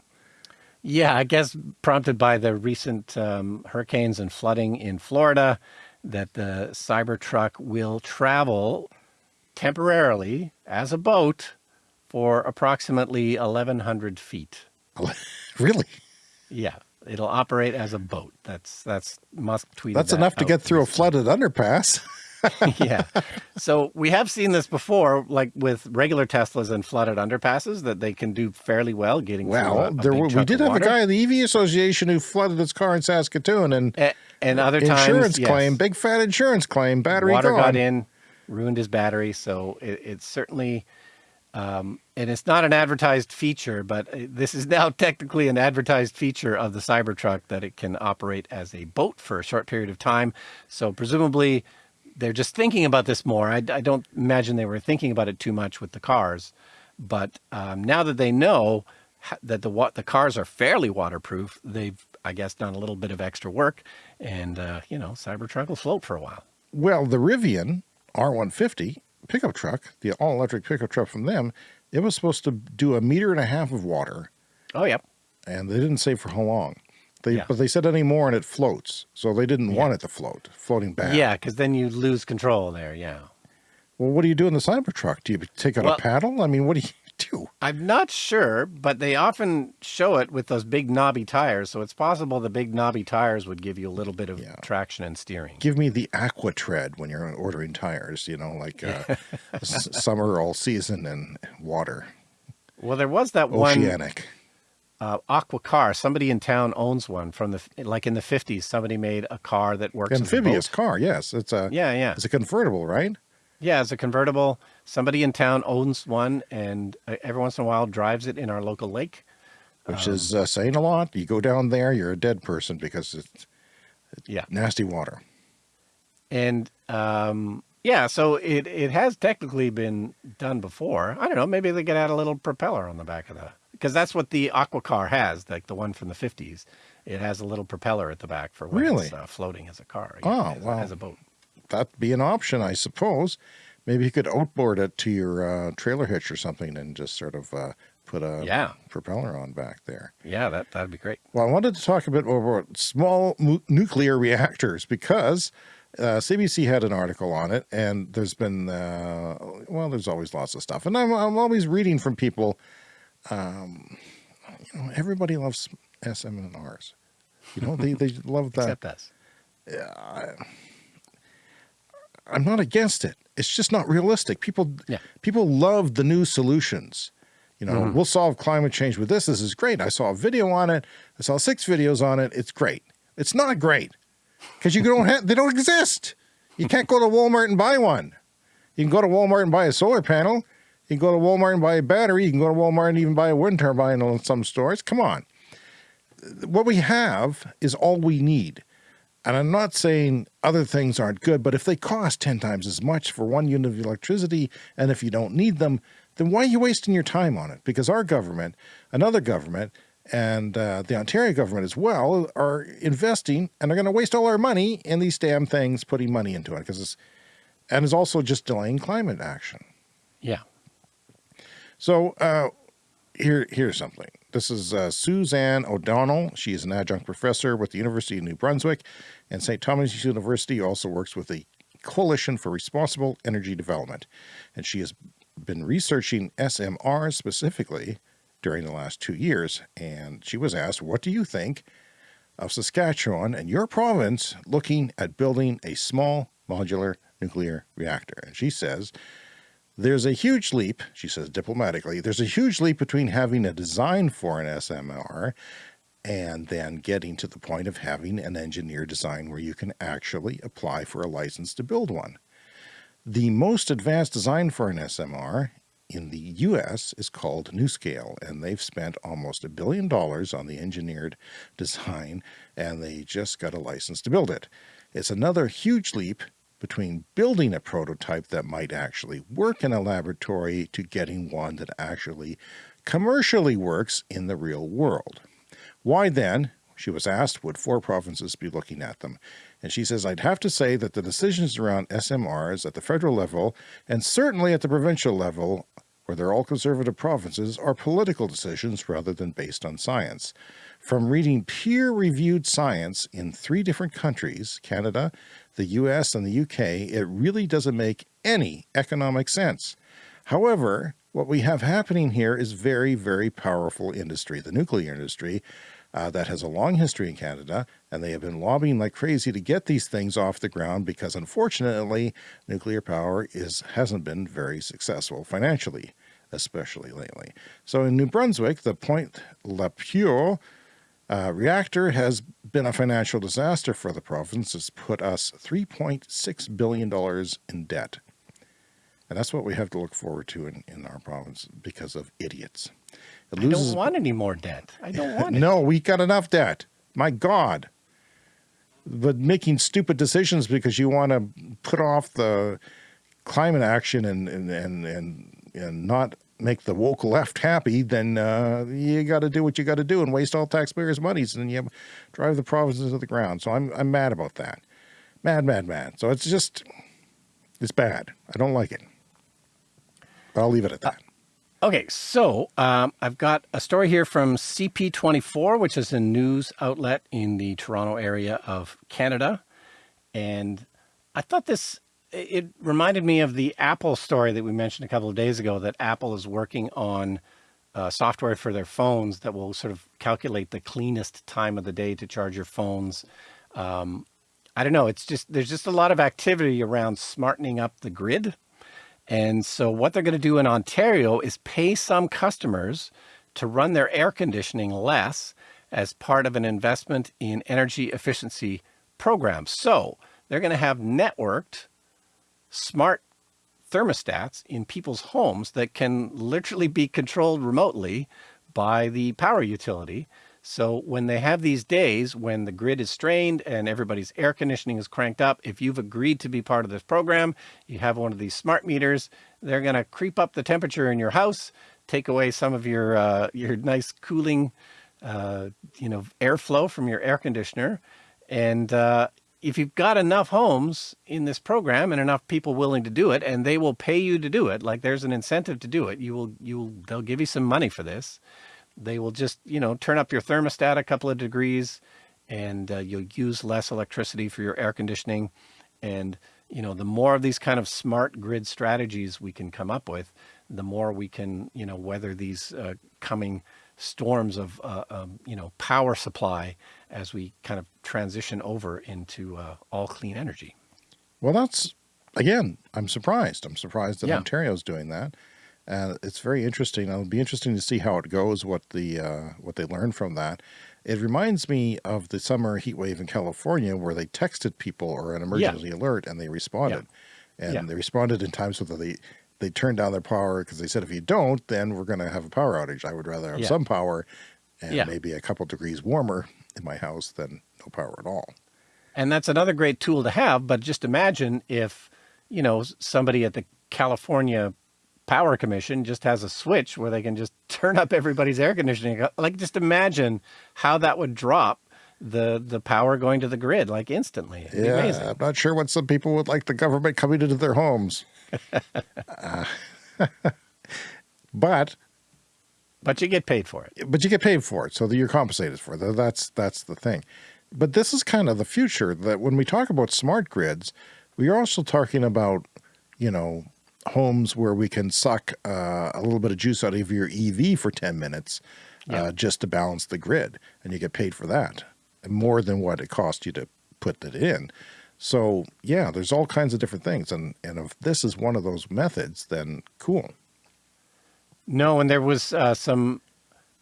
Yeah, I guess prompted by the recent um, hurricanes and flooding in Florida, that the Cybertruck will travel temporarily as a boat for approximately 1,100 feet. [laughs]
really?
Yeah, it'll operate as a boat. That's that's Musk tweeted.
That's
that
enough to get through a flooded underpass. [laughs] [laughs]
yeah. So we have seen this before, like with regular Teslas and flooded underpasses, that they can do fairly well getting a,
Well,
a
there were, we did have a guy in the EV Association who flooded his car in Saskatoon and
A- and other times,
insurance
yes,
claim, big fat insurance claim, battery
water
gone.
got in, ruined his battery. So it, it's certainly, um, and it's not an advertised feature, but uh, this is now [laughs] technically an advertised feature of the Cybertruck that it can operate as a boat for a short period of time. So presumably, they're just thinking about this more. I, I don't imagine they were thinking about it too much with the cars, but um, now that they know that the the cars are fairly waterproof, they've I guess done a little bit of extra work, and uh, you know, Cybertruck will float for a while.
Well, the Rivian R150 pickup truck, the all electric pickup truck from them, it was supposed to do a meter and a half of water,
Oh, yep.
and they didn't say for how long. They,
Yeah.
But they said any more and it floats. So they didn't
Yeah.
want it to float, floating back.
Yeah, because then you lose control there. Yeah.
Well, what do you do in the Cybertruck? Do you take out
Well-
a paddle? I mean, what do you do?
I'm not sure, but they often show it with those big knobby tires. So it's possible the big knobby tires would give you a little bit of
Yeah.
traction and steering.
Give me the aqua tread when you're ordering tires, you know, like uh, [laughs] summer all season and water,
Well, there was that one
oceanic.
uh, Aqua car. Somebody in town owns one from the like in the 50s. Somebody made a car that works as a
Amphibious car, yes. It's a
Yeah, yeah,
it's a convertible, right?
yeah. It's a convertible. Somebody in town owns one, and uh, every once in a while drives it in our local lake.
Which
Um,
is uh, saying a lot. You go down there, you're a dead person because it's
Yeah.
nasty water.
And um, yeah, so it, it has technically been done before. I don't know. Maybe they could add a little propeller on the back of the because that's what the Aqua car has, like the one from the 50s. It has a little propeller at the back for when
Really?
it's uh, floating as a car.
Oh,
as,
wow.
As a boat.
That'd be an option, I suppose. Maybe you could outboard it to your uh, trailer hitch or something and just sort of uh, put a
Yeah.
propeller on back there.
Yeah, that, that'd be great.
Well, I wanted to talk a bit more about small nuclear [laughs] reactors because uh, CBC had an article on it, and there's been, uh, well, there's always lots of stuff. And I'm, I'm always reading from people, um, you know, everybody loves SMNRs. You know, they, they [laughs] love that.
Except us.
Yeah, I'm not against it. It's just not realistic. People,
Yeah.
people love the new solutions. You know, mm-hmm. we'll solve climate change with this. This is great. I saw a video on it. I saw six videos on it. It's great. It's not great because you don't have. They don't exist. You can't go to Walmart and buy one. You can go to Walmart and buy a solar panel. You can go to Walmart and buy a battery. You can go to Walmart and even buy a wind turbine in some stores. Come on. What we have is all we need. And I'm not saying other things aren't good, but if they cost 10 times as much for one unit of electricity, and if you don't need them, then why are you wasting your time on it? Because our government, another government, and uh, the Ontario government as well are investing and are going to waste all our money in these damn things, putting money into it. Because it's, and is also just delaying climate action.
Yeah.
So uh, here, here's something. This is uh, Suzanne O'Donnell. She is an adjunct professor with the University of New Brunswick and St. Thomas University. Also works with the Coalition for Responsible Energy Development, and she has been researching SMRs specifically during the last two years. And she was asked, "What do you think of Saskatchewan and your province looking at building a small modular nuclear reactor?" And she says. There's a huge leap, she says diplomatically, there's a huge leap between having a design for an SMR and then getting to the point of having an engineer design where you can actually apply for a license to build one. The most advanced design for an SMR in the US is called NuScale, and they've spent almost a billion dollars on the engineered design, and they just got a license to build it. It's another huge leap between building a prototype that might actually work in a laboratory to getting one that actually commercially works in the real world. Why then, she was asked, would four provinces be looking at them? And she says, I'd have to say that the decisions around SMRs at the federal level and certainly at the provincial level, where they're all conservative provinces, are political decisions rather than based on science. From reading peer-reviewed science in three different countries, Canada, the US, and the UK, it really doesn't make any economic sense. However, what we have happening here is very, very powerful industry, the nuclear industry, uh, that has a long history in Canada, and they have been lobbying like crazy to get these things off the ground because unfortunately, nuclear power is hasn't been very successful financially, especially lately. So in New Brunswick, the Point Lepreau uh, reactor has been a financial disaster for the province. It's put us $3.6 billion in debt. And that's what we have to look forward to in, in our province because of idiots. It
I don't want any more debt. I don't want [laughs] it.
no, we got enough debt. My God. But making stupid decisions because you want to put off the climate action and, and, and, and, and not make the woke left happy, then uh, you got to do what you got to do and waste all taxpayers' monies, and you drive the provinces to the ground. So I'm I'm mad about that, mad, mad, mad. So it's just it's bad. I don't like it. But I'll leave it at that.
Okay, so um, I've got a story here from CP24, which is a news outlet in the Toronto area of Canada. And I thought this, it reminded me of the Apple story that we mentioned a couple of days ago that Apple is working on uh, software for their phones that will sort of calculate the cleanest time of the day to charge your phones. Um, I don't know. It's just, there's just a lot of activity around smartening up the grid. And so what they're going to do in Ontario is pay some customers to run their air conditioning less as part of an investment in energy efficiency programs. So they're going to have networked smart thermostats in people's homes that can literally be controlled remotely by the power utility. So when they have these days when the grid is strained and everybody's air conditioning is cranked up, if you've agreed to be part of this program, you have one of these smart meters, they're going to creep up the temperature in your house, take away some of your uh, your nice cooling uh, you know, airflow from your air conditioner. And uh, if you've got enough homes in this program and enough people willing to do it, and they will pay you to do it, like there's an incentive to do it, you will, you will, they'll give you some money for this. They will just, you know, turn up your thermostat a couple of degrees and uh, you'll use less electricity for your air conditioning. And, you know, the more of these kind of smart grid strategies we can come up with, the more we can, you know, weather these uh, coming storms of, uh, um, you know, power supply as we kind of transition over into uh, all clean energy.
Well, that's, again, I'm surprised. I'm surprised that yeah. Ontario's doing that. And it's very interesting. It'll be interesting to see how it goes, what the uh, what they learn from that. It reminds me of the summer heat wave in California where they texted people or an emergency yeah. alert and they responded. Yeah. And they responded in times where they, they turned down their power because they said, if you don't, then we're going to have a power outage. I would rather have some power and maybe a couple degrees warmer in my house than no power at all.
And that's another great tool to have. But just imagine if, you know, somebody at the California Power Commission just has a switch where they can just [laughs] turn up everybody's air conditioning. Uh, like just imagine how that would drop the the power going to the grid like instantly.
It'd yeah, I'm not sure what some people would like the government coming into their homes. Uh, [laughs] but
but you get paid for it.
But you get paid for it, so that you're compensated for it. That's that's the thing. But this is kind of the future that when we talk about smart grids, we are also talking about, you know, homes where we can suck uh, a little bit of juice out of your EV for 10 minutes yeah. uh, just to balance the grid. And you get paid for that more than what it cost you to put it in. So yeah, there's all kinds of different things. And, and if this is one of those methods, then cool.
No, and there was uh, some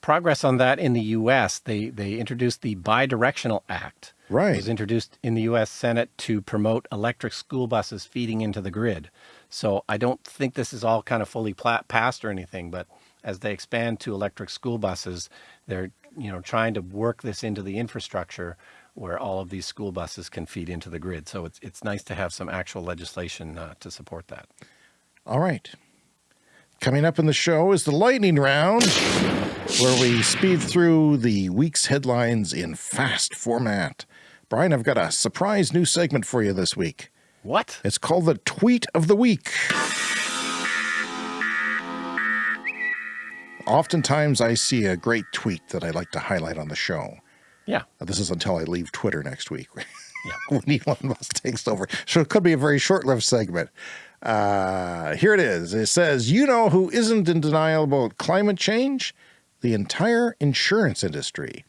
progress on that in the U.S. They, they introduced the Bidirectional Act.
Right. It
was introduced in the U.S. Senate to promote electric school buses feeding into the grid. So I don't think this is all kind of fully passed or anything, but as they expand to electric school buses, they're you know trying to work this into the infrastructure where all of these school buses can feed into the grid. So it's it's nice to have some actual legislation uh, to support that.
All right. Coming up in the show is the lightning round, where we speed through the week's headlines in fast format. Brian, I've got a surprise new segment for you this week.
What?
It's called the Tweet of the Week. Oftentimes I see a great tweet that I like to highlight on the show.
Yeah.
This is until I leave Twitter next week [laughs] yeah. when Elon Musk takes over. So it could be a very short-lived segment. Uh, here it is. It says, you know who isn't in denial about climate change? The entire insurance industry.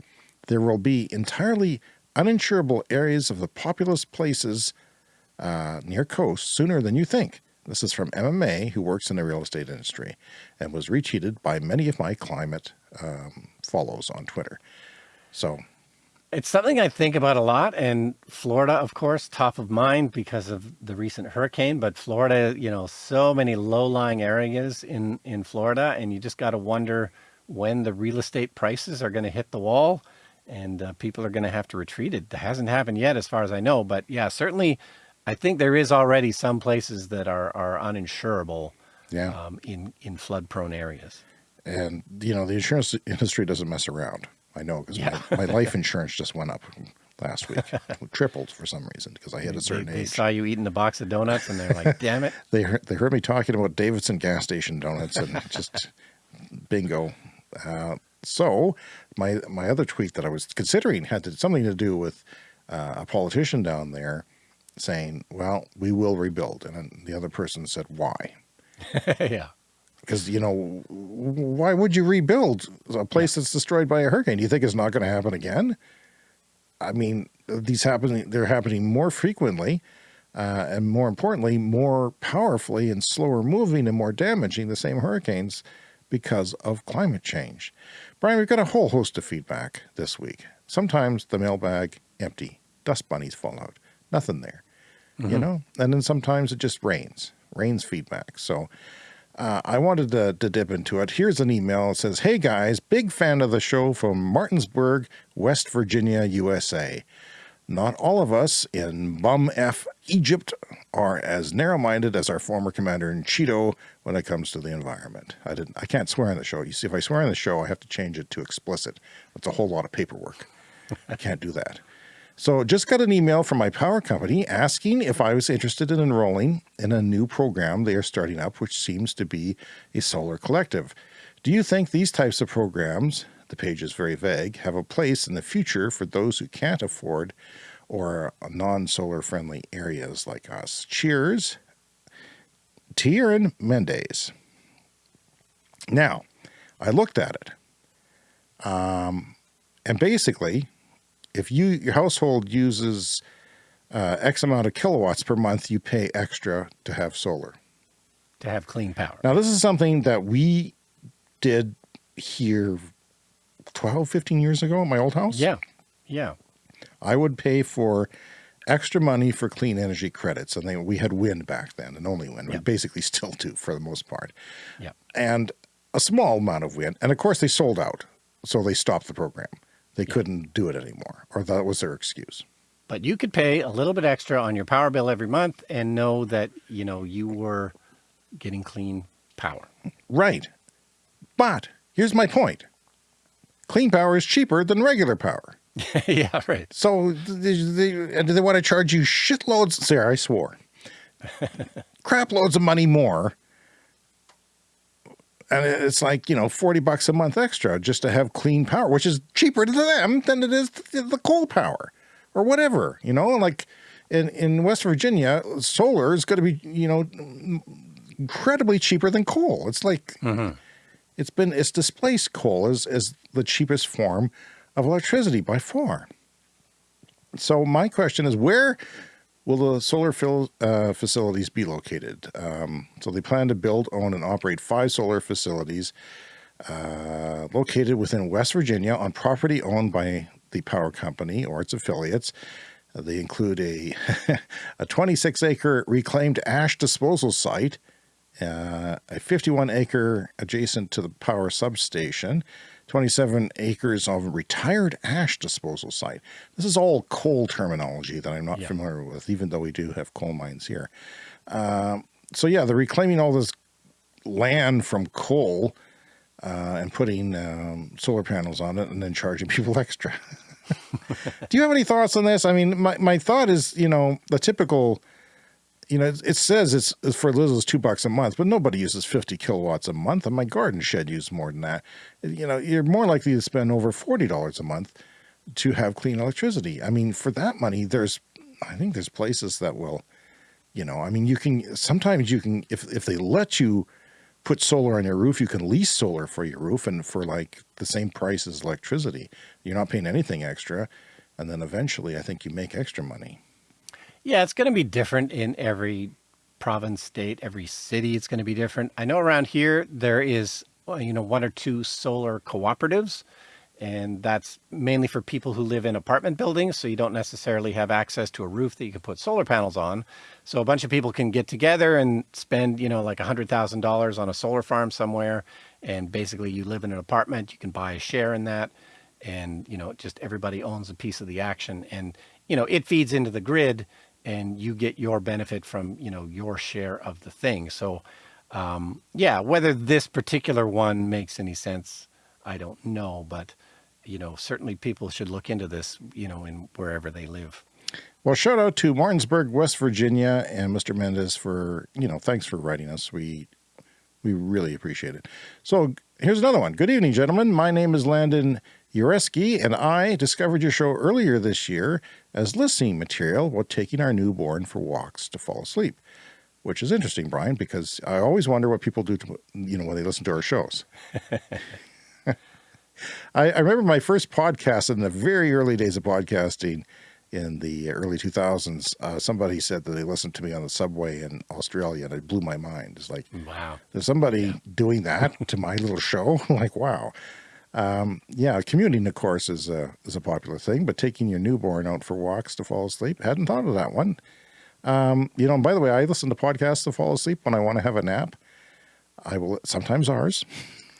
There will be entirely uninsurable areas of the populous places uh, near coast sooner than you think. This is from MMA, who works in the real estate industry and was retweeted by many of my climate um, follows on Twitter. So
it's something I think about a lot and Florida, of course, top of mind because of the recent hurricane, but Florida, you know, so many low lying areas in, in Florida and you just got to wonder when the real estate prices are going to hit the wall and uh, people are going to have to retreat. It hasn't happened yet as far as I know, but yeah, certainly I think there is already some places that are, are uninsurable
yeah.
Um, in, in flood prone areas.
And, you know, the insurance industry doesn't mess around. I know because yeah. my, my [laughs] life insurance just went up last week, tripled for some reason because I hit a certain
they,
age.
They saw you eating a box of donuts and they're like, damn it. [laughs]
they, heard, they heard me talking about Davidson gas station donuts and [laughs] just bingo. Uh, so my, my other tweet that I was considering had to, something to do with uh, a politician down there saying, well, we will rebuild. And the other person said, why?
yeah.
Because, you know, why would you rebuild a place that's destroyed by a hurricane? Do you think it's not going to happen again? I mean, these happen, they're happening more frequently. Uh, and more importantly, more powerfully and slower moving and more damaging the same hurricanes because of climate change. Brian, we've got a whole host of feedback this week. Sometimes the mailbag empty, dust bunnies fall out, nothing there mm -hmm. you mm-hmm. know, and then sometimes it just rains, rains feedback. So uh, I wanted to, to dip into it. Here's an email. It says, Hey guys, big fan of the show from Martinsburg, West Virginia, USA. Not all of us in bum F Egypt are as narrow-minded as our former commander in Cheeto when it comes to the environment. I didn't. I can't swear on the show. You see, if I swear on the show, I have to change it to explicit. It's a whole lot of paperwork. I can't do that. So just got an email from my power company asking if I was interested in enrolling in a new program they are starting up, which seems to be a solar collective. Do you think these types of programs, the page is very vague, have a place in the future for those who can't afford or non-solar friendly areas like us? Cheers, Tieran Mendes. Now, I looked at it. Um, and basically, if you your household uses uh, X amount of kilowatts per month, you pay extra to have solar.
To have clean power.
Now, this is something that we did here 12, 15 years ago at my old house.
Yeah. Yeah.
I would pay for extra money for clean energy credits. And they, we had wind back then and only wind. We basically [laughs] still do for the most part.
Yeah.
And a small amount of wind. And of course they sold out. So they stopped the program. They
Yeah.
couldn't do it anymore or that was their excuse.
But you could pay a little bit extra on your power bill every month and know that, you know, you were getting clean power.
Right. But here's my point. Clean power is cheaper than regular power. [laughs]
yeah, right.
So they, they, they want to charge you shitloads. Sarah, I swore. [laughs] crap loads of money more. And it's like, you know, 40 bucks a month extra just to have clean power, which is cheaper to them than it is to the coal power or whatever, you know, like in, in West Virginia, solar is going to be, you know, incredibly cheaper than coal. It's like, mm-hmm. it's been, it's displaced coal as, as the cheapest form of electricity by far. So my question is, where will the solar uh, facilities be located? Um, so they plan to build, own, and operate five solar facilities uh, located within West Virginia on property owned by the power company or its affiliates. They include a [laughs] a 26 acre reclaimed ash disposal site, uh, a 51 acre adjacent to the power substation, 27 acres of retired ash disposal site. This is all coal terminology that I'm not
Yeah.
familiar with, even though we do have coal mines here. Um, so yeah, they're reclaiming all this land from coal uh, and putting um, solar panels on it and then charging [laughs] people extra. [laughs] do you have any thoughts on this? I mean, my, my thought is, you know, the typical you know, it, says it's, for as little as two bucks a month, but nobody uses 50 kilowatts a month. And my garden shed uses more than that. You know, you're more likely to spend over $40 a month to have clean electricity. I mean, for that money, there's, I think there's places that will, you know, I mean, you can, sometimes you can, if, if they let you put solar on your roof, you can lease solar for your roof and for like the same price as electricity. You're not paying anything extra. And then eventually I think you make extra money.
Yeah, it's going to be different in every province, state, every city. It's going to be different. I know around here there is, uh, you know, one or two solar cooperatives, and that's mainly for people who live in apartment buildings. So you don't necessarily have access to a roof that you can put solar panels on. So a bunch of people can get together and spend, you know, like a hundred thousand dollars on a solar farm somewhere, and basically you live in an apartment. You can buy a share in that, and you know, just everybody owns a piece of the action, and you know, it feeds into the grid and you get your benefit from you know your share of the thing so um, yeah whether this particular one makes any sense i don't know but you know certainly people should look into this you know in wherever they live
Well, shout out to Martinsburg, West Virginia, and Mr. Mendez for you know thanks for writing us. We we really appreciate it. So here's another one. Good evening, gentlemen. My name is Landon Ureski, and I discovered your show earlier this year as listening material while taking our newborn for walks to fall asleep. Which is interesting, Brian, because I always wonder what people do to you know when they listen to our shows. [laughs] I, I remember my first podcast in the very early days of podcasting in the early 2000s. Uh, somebody said that they listened to me on the subway in Australia, and it blew my mind. It's like,
wow
there's somebody doing that to my little show? [laughs] like, wow. Um, yeah, commuting, of course, is a, is a popular thing, but taking your newborn out for walks to fall asleep, hadn't thought of that one. Um, you know, and by the way, I listen to podcasts to fall asleep when I want to have a nap. I will, sometimes ours.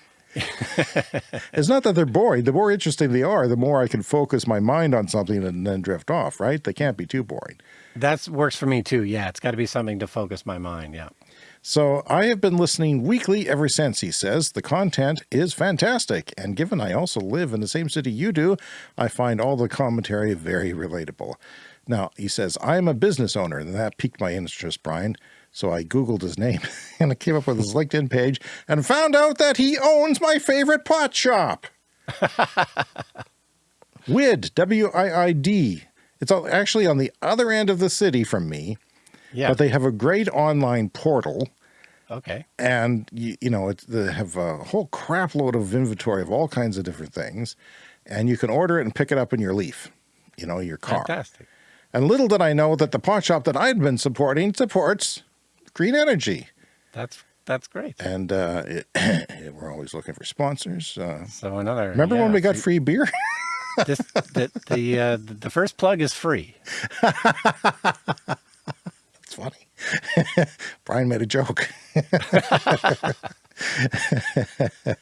[laughs] it's not that they're boring. The more interesting they are, the more I can focus my mind on something and then drift off, right? They can't be too boring.
That works for me too. Yeah, it's got to be something to focus my mind. Yeah.
So I have been listening weekly ever since, he says. The content is fantastic. And given I also live in the same city you do, I find all the commentary very relatable. Now, he says, I'm a business owner, and that piqued my interest, Brian. So I Googled his name [laughs] and I came up with his LinkedIn page and found out that he owns my favorite pot shop. [laughs] WID, W-I-I-D. It's actually on the other end of the city from me. Yeah. But they have a great online portal.
Okay.
And, you, you know, it's, they have a whole crap load of inventory of all kinds of different things. And you can order it and pick it up in your Leaf, you know, your car.
Fantastic.
And little did I know that the pawn shop that I'd been supporting supports green energy.
That's that's great.
And uh, it, [clears throat] we're always looking for sponsors. Uh,
so another.
Remember yeah, when we got free, free beer? [laughs]
this, the the, uh, the first plug is free. [laughs]
That's funny. [laughs] Brian made a joke. [laughs]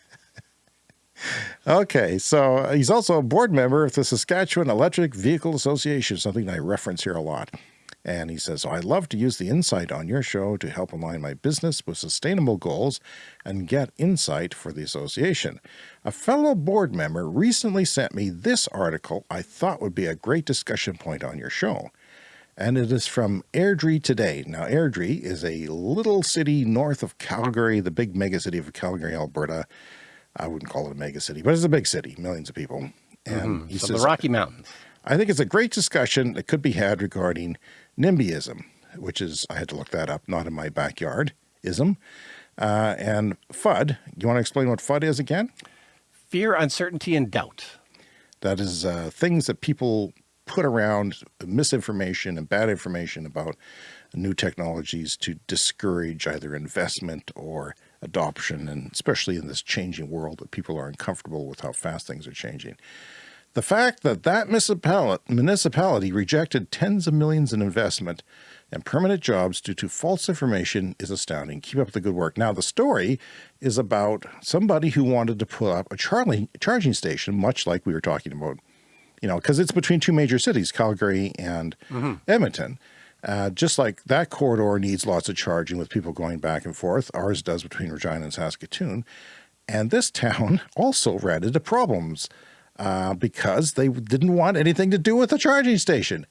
okay, so uh, he's also a board member of the Saskatchewan Electric Vehicle Association, something I reference here a lot. And he says, I'd love to use the insight on your show to help align my business with sustainable goals and get insight for the association. A fellow board member recently sent me this article I thought would be a great discussion point on your show. And it is from Airdrie Today. Now, Airdrie is a little city north of Calgary, the big megacity of Calgary, Alberta. I wouldn't call it a megacity, but it's a big city, millions of people. And
mm -hmm. he so says, the Rocky Mountains.
I think it's a great discussion that could be had regarding NIMBYism, which is, I had to look that up, not in my backyard, ism. Uh, and FUD, you want to explain what FUD is again?
Fear, uncertainty, and doubt.
That is uh, things that people put around misinformation and bad information about new technologies to discourage either investment or adoption, and especially in this changing world that people are uncomfortable with how fast things are changing. The fact that that municipality rejected tens of millions in investment and permanent jobs due to false information is astounding. Keep up the good work. Now, the story is about somebody who wanted to put up a charging station, much like we were talking about, you know, because it's between two major cities, Calgary and mm -hmm. Edmonton. Uh, just like that corridor needs lots of charging with people going back and forth, ours does between Regina and Saskatoon. And this town [laughs] also ran into problems uh, because they didn't want anything to do with the charging station.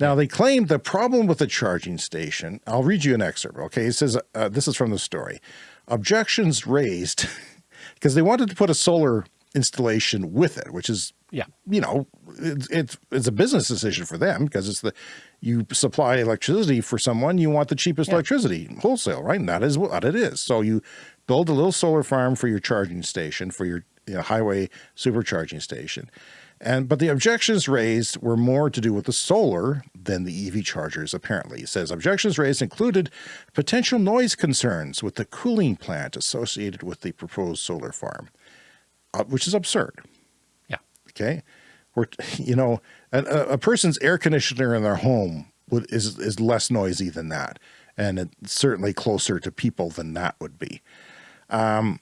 Now, they claimed the problem with the charging station, I'll read you an excerpt, okay? It says, uh, this is from the story. Objections raised [laughs] because they wanted to put a solar installation with it, which is,
yeah,
you know, it's, it's, it's a business decision for them because it's the, you supply electricity for someone, you want the cheapest yeah. electricity wholesale, right? And that is what it is. So you build a little solar farm for your charging station, for your you know, highway supercharging station. And, but the objections raised were more to do with the solar than the EV chargers, apparently. It says objections raised included potential noise concerns with the cooling plant associated with the proposed solar farm, uh, which is absurd. Okay. We're, [laughs] you know, a, a person's air conditioner in their home would, is, is less noisy than that. And it's certainly closer to people than that would be. Um,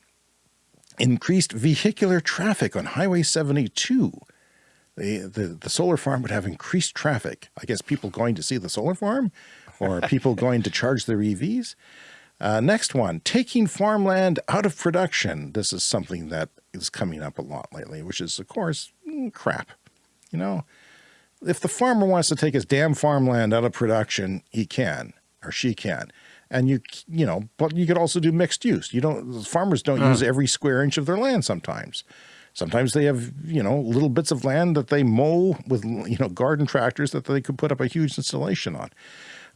increased vehicular traffic on Highway 72. The, the, the solar farm would have increased traffic. I guess people going to see the solar farm or [laughs] people going to charge their EVs. Uh, next one, taking farmland out of production. This is something that is coming up a lot lately, which is, of course, crap. You know, if the farmer wants to take his damn farmland out of production, he can or she can. And you you know but you could also do mixed use. You don't farmers don't use every square inch of their land sometimes. Sometimes they have you know little bits of land that they mow with you know garden tractors that they could put up a huge installation on.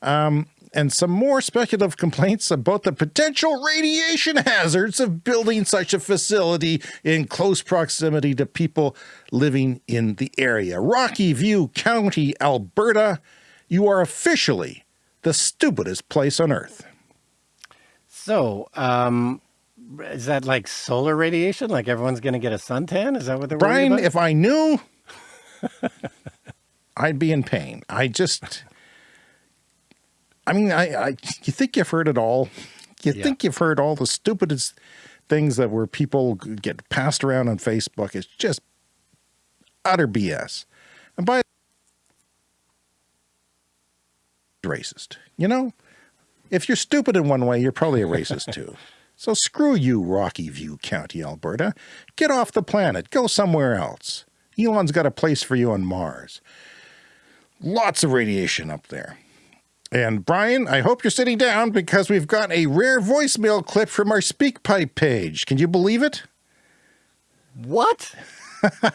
Um, and some more speculative complaints about the potential radiation hazards of building such a facility in close proximity to people living in the area. Rocky View County, Alberta, you are officially the stupidest place on earth.
So, um, is that like solar radiation? Like everyone's going to get a suntan? Is that what they're
Brian, if I knew, [laughs] I'd be in pain. I just, I mean, I, I, you think you've heard it all. You yeah. think you've heard all the stupidest things that where people get passed around on Facebook It's just utter BS. And by racist, you know, if you're stupid in one way, you're probably a racist too. [laughs] So screw you, Rocky View County, Alberta. Get off the planet. Go somewhere else. Elon's got a place for you on Mars. Lots of radiation up there. And Brian, I hope you're sitting down because we've got a rare voicemail clip from our SpeakPipe page. Can you believe it?
What?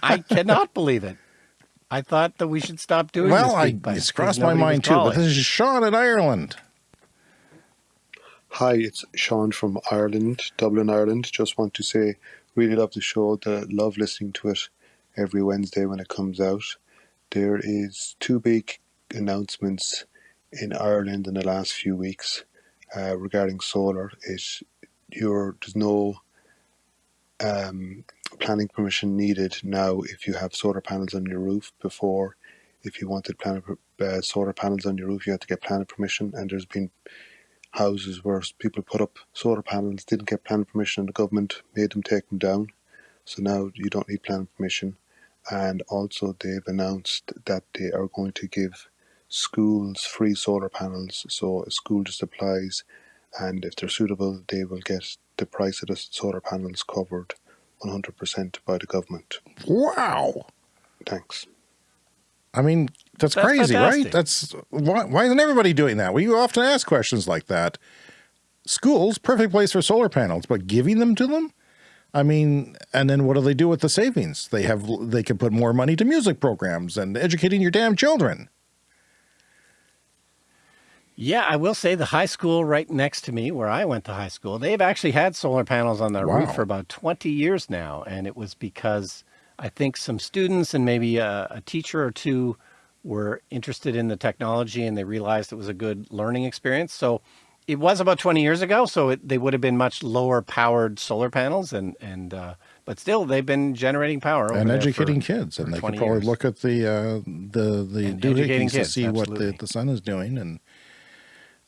I cannot [laughs] believe it. I thought that we should stop doing
well,
I,
it's crossed my mind too, but this is Sean in Ireland.
Hi, it's Sean from Ireland, Dublin, Ireland. Just want to say, really love the show. The love listening to it every Wednesday when it comes out. There is two big announcements in Ireland in the last few weeks uh, regarding solar. It you're, there's no um, planning permission needed now if you have solar panels on your roof. Before, if you wanted uh, solar panels on your roof, you had to get planning permission, and there's been houses where people put up solar panels, didn't get planning permission, and the government made them take them down. So now you don't need planning permission. And also, they've announced that they are going to give schools free solar panels. So a school just applies, and if they're suitable, they will get the price of the solar panels covered 100% by the government.
Wow.
Thanks.
I mean, that's, that's crazy, fantastic. right? That's why, why isn't everybody doing that? We often ask questions like that. Schools, perfect place for solar panels, but giving them to them? I mean, and then what do they do with the savings? They have, they can put more money to music programs and educating your damn children.
Yeah, I will say the high school right next to me, where I went to high school, they've actually had solar panels on their wow. roof for about 20 years now. And it was because I think some students and maybe a, a, teacher or two were interested in the technology and they realized it was a good learning experience. So it was about 20 years ago. So it, they would have been much lower powered solar panels and, and, uh, but still they've been generating power
and educating for, kids. And they could probably years. look at the, uh, the, the doohickeys to see absolutely. what the, the sun is doing and,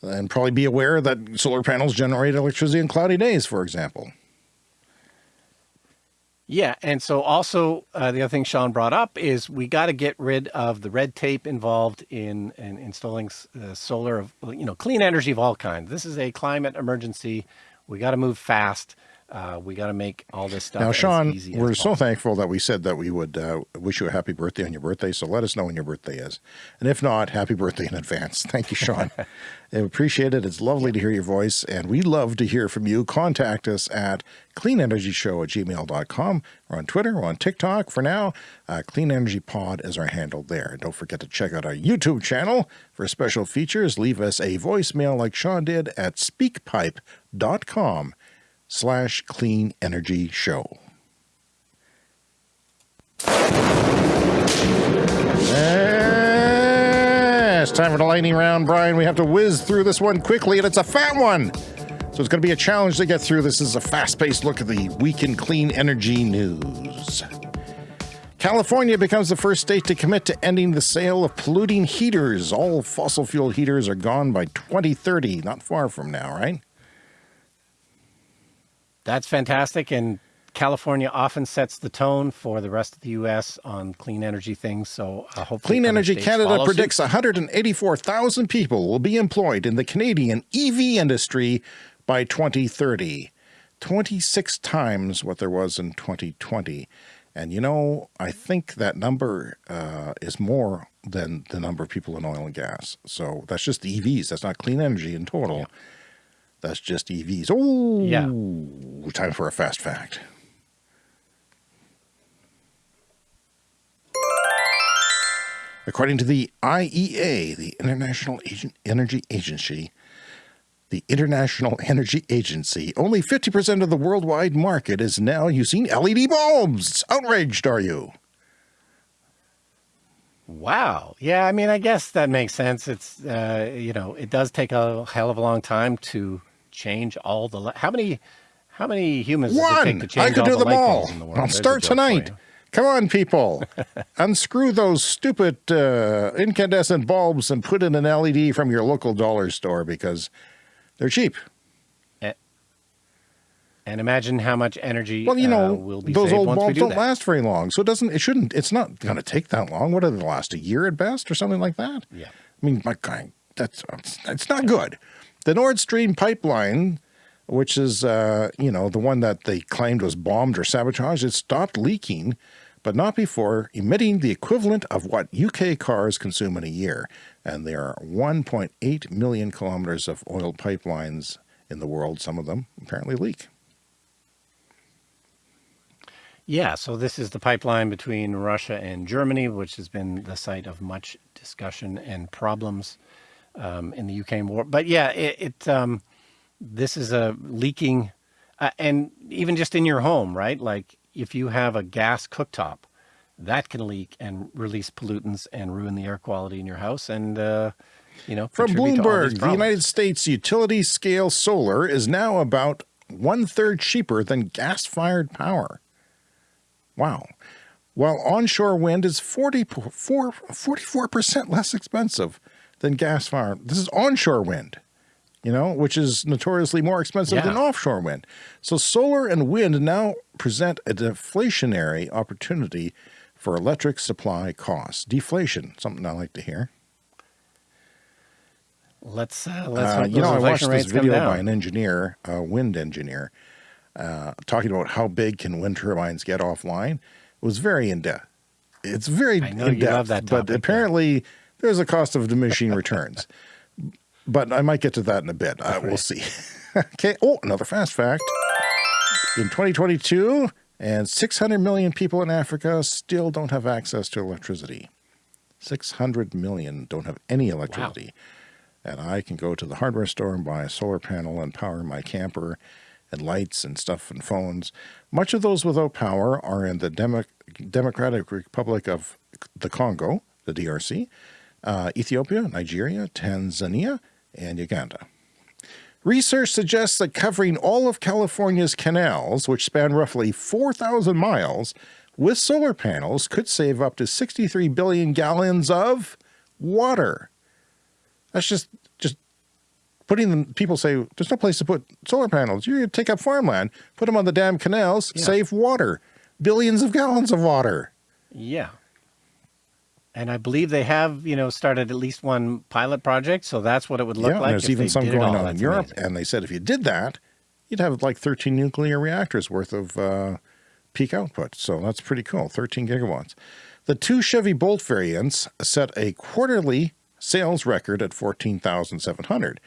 and probably be aware that solar panels generate electricity in cloudy days, for example.
Yeah, and so also uh, the other thing Sean brought up is we got to get rid of the red tape involved in, in installing uh, solar of you know clean energy of all kinds. This is a climate emergency. We got to move fast. Uh, we got to make all this stuff.
Now, Sean, we're so thankful that we said that we would uh, wish you a happy birthday on your birthday. So let us know when your birthday is. And if not, happy birthday in advance. [laughs] Thank you, Sean. [laughs] I appreciate it. It's lovely to hear your voice. And we love to hear from you. Contact us at cleanenergyshow at gmail.com or on Twitter or on TikTok. For now, uh, Clean Energy Pod is our handle there. Don't forget to check out our YouTube channel for special features. Leave us a voicemail like Sean did at speakpipe.com slash clean energy show. it's time for the lightning round, Brian. We have to whiz through this one quickly, and it's a fat one. So it's going to be a challenge to get through. This is a fast-paced look at the week in clean energy news. California becomes the first state to commit to ending the sale of polluting heaters. All fossil fuel heaters are gone by 2030, not far from now, right?
That's fantastic. And California often sets the tone for the rest of the U.S. on clean energy things. So uh, hopefully,
Clean Energy Canada predicts 184,000 people will be employed in the Canadian EV industry by 2030, 26 times what there was in 2020. And you know, I think that number uh, is more than the number of people in oil and gas. So that's just the EVs. That's not clean energy in total. Yeah. That's just EVs. Oh, yeah. Time for a fast fact. According to the IEA, the International Energy Agency, the International Energy Agency, only 50% of the worldwide market is now using LED bulbs. Outraged, are you?
Wow. Yeah, I mean, I guess that makes sense. It's, uh, you know, it does take a hell of a long time to change all the how many how many humans
One. I could do them all. The I'll start tonight. Come on, people. [laughs] Unscrew those stupid uh, incandescent bulbs and put in an LED from your local dollar store because they're cheap.
And imagine how much energy
Well, you
uh,
know,
will be
those old bulbs
do
don't
that.
last very long. So it doesn't, it shouldn't, it's not going to take that long. What do they last? A year at best or something like that?
Yeah.
I mean, my God, that's, it's not good. The Nord Stream pipeline, which is, uh, you know, the one that they claimed was bombed or sabotaged, it stopped leaking, but not before emitting the equivalent of what UK cars consume in a year. And there are 1.8 million kilometers of oil pipelines in the world. Some of them apparently leak.
Yeah, so this is the pipeline between Russia and Germany, which has been the site of much discussion and problems um, in the Ukraine war. But yeah, it, it um, this is a leaking, uh, and even just in your home, right? Like if you have a gas cooktop, that can leak and release pollutants and ruin the air quality in your house, and uh, you know
From
contribute to all
Bloomberg, the. United States utility scale solar is now about one third cheaper than gas fired power. Wow. While onshore wind is 44, 44% less expensive than gas fired. This is onshore wind, you know, which is notoriously more expensive
Yeah.
than offshore wind. So solar and wind now present a deflationary opportunity for electric supply costs. Deflation, something I like to hear.
Let's uh, let's
Uh, you know, I watched this video by an engineer, a wind engineer, uh, talking about how big can wind turbines get offline. It was very in depth. It's very in depth, but apparently there's a cost of diminishing returns. But I might get to that in a bit. Uh, we'll see. [laughs] okay. Oh, another fast fact. In 2022, and 600 million people in Africa still don't have access to electricity. 600 million don't have any electricity and I can go to the hardware store and buy a solar panel and power my camper and lights and stuff and phones. Much of those without power are in the Demo Democratic Republic of the Congo, the DRC, uh, Ethiopia, Nigeria, Tanzania, and Uganda. Research suggests that covering all of California's canals, which span roughly 4,000 miles, with solar panels could save up to 63 billion gallons of water. That's just just putting them. People say there's no place to put solar panels. You're going to take up farmland, put them on the damn canals,
Yeah.
save water, billions of gallons of water.
Yeah. And I believe they have, you know, started at least one pilot project, so that's what it would look
yeah,
like.
there's
if
even
they
some going on in Europe,
amazing.
and they said if you did that, you'd have like 13 nuclear reactors worth of uh, peak output. So that's pretty cool. 13 gigawatts. The two Chevy Bolt variants set a quarterly sales record at 14,700.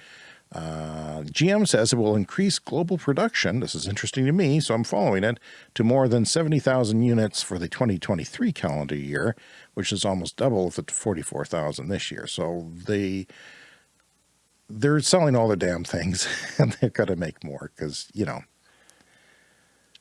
Uh, GM says it will increase global production. This is interesting to me, so I'm following it to more than 70,000 units for the 2023 calendar year, which is almost double the 44,000 this year. So they they're selling all the damn things, [laughs] and they've got to make more because you know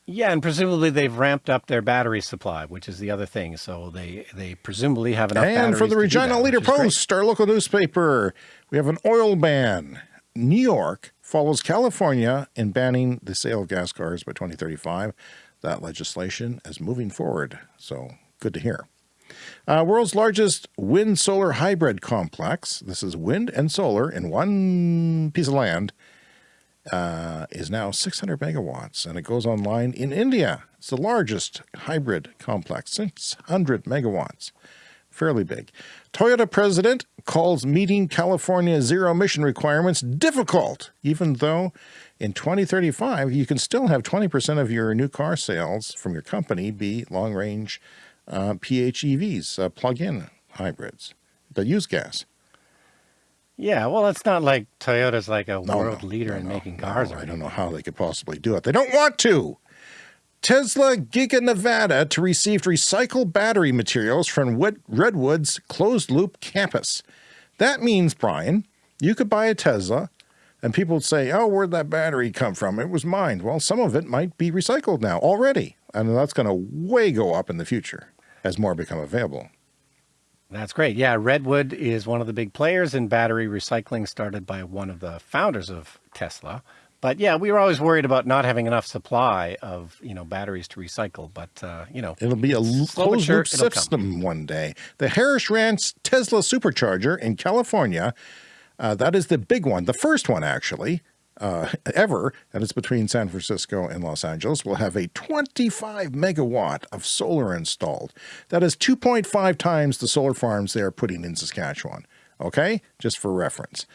Yeah, and presumably they've ramped up their battery supply, which is the other thing. So they they presumably have enough.
And for the
batteries to do
Regina
that,
Leader
is great.
Post, our local newspaper, we have an oil ban. New York follows California in banning the sale of gas cars by 2035. That legislation is moving forward, so good to hear. Uh, world's largest wind solar hybrid complex. This is wind and solar in one piece of land. Uh, is now 600 megawatts and it goes online in India. It's the largest hybrid complex, 600 megawatts. Fairly big. Toyota president calls meeting California zero emission requirements difficult, even though in 2035 you can still have 20% of your new car sales from your company be long range uh, PHEVs, uh, plug in hybrids that use gas.
Yeah, well, it's not like Toyota's like a
No,
world
no,
leader
no,
in making cars.
I don't know how they could possibly do it. They don't want to. Tesla Giga Nevada to receive recycled battery materials from Redwood's closed loop campus. That means, Brian, you could buy a Tesla and people would say, oh, where'd that battery come from? It was mined. Well, some of it might be recycled now already. And that's going to way go up in the future as more become available.
That's great. Yeah, Redwood is one of the big players in battery recycling, started by one of the founders of Tesla. But yeah, we were always worried about not having enough supply of you know batteries to recycle. But uh, you know,
It'll be a closed
sure,
loop system one day. The Harris Ranch Tesla supercharger in California, uh, that is the big one, the first one actually, uh, ever, and it's between San Francisco and Los Angeles, will have a 25 megawatt of solar installed. That is 2.5 times the solar farms they are putting in Saskatchewan. Okay, just for reference.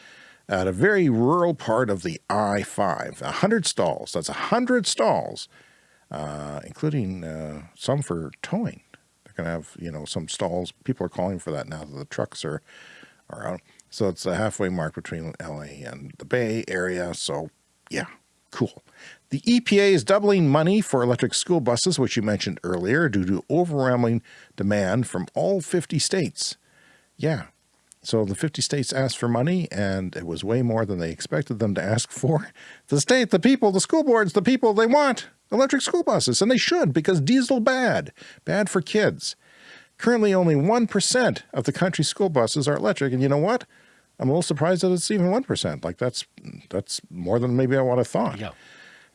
At a very rural part of the I-5, 100 stalls, that's 100 stalls, uh, including uh, some for towing. They're going to have, you know, some stalls. People are calling for that now that the trucks are, are out. So it's a halfway mark between LA and the Bay Area. So yeah, cool. The EPA is doubling money for electric school buses, which you mentioned earlier, due to overwhelming demand from all 50 states. Yeah. So the 50 states asked for money and it was way more than they expected them to ask for. The state, the people, the school boards, the people, they want electric school buses and they should because diesel bad, bad for kids. Currently, only 1% of the country's school buses are electric. And you know what? I'm a little surprised that it's even 1%. Like that's, that's more than maybe I would have thought.
Yeah.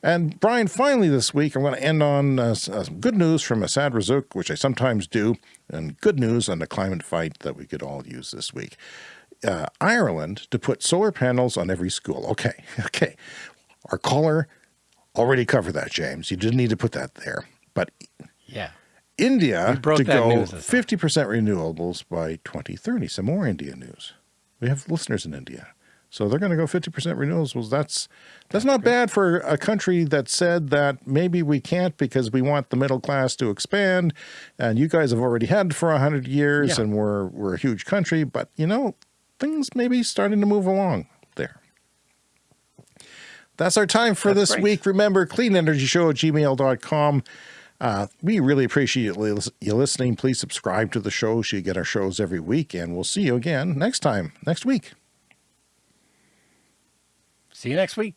And Brian, finally this week, I'm going to end on uh, uh, good news from Assaad Razzouk, which I sometimes do, and good news on the climate fight that we could all use this week. Uh, Ireland to put solar panels on every school. Okay, [laughs] okay. Our caller already covered that, James. You didn't need to put that there. But
Yeah.
India to go
news this time.
50% renewables by 2030. Some more India news. We have listeners in India. So they're going to go 50% renewables. That's that's not bad for a country that said that maybe we can't because we want the middle class to expand and you guys have already had for 100 years
Yeah.
and we're we're a huge country, but you know, things may be starting to move along there. That's our time for
That's
this week. Remember, cleanenergyshow at gmail.com. Uh, we really appreciate you listening. Please subscribe to the show so you get our shows every week, and we'll see you again next time, next week.
See you next week.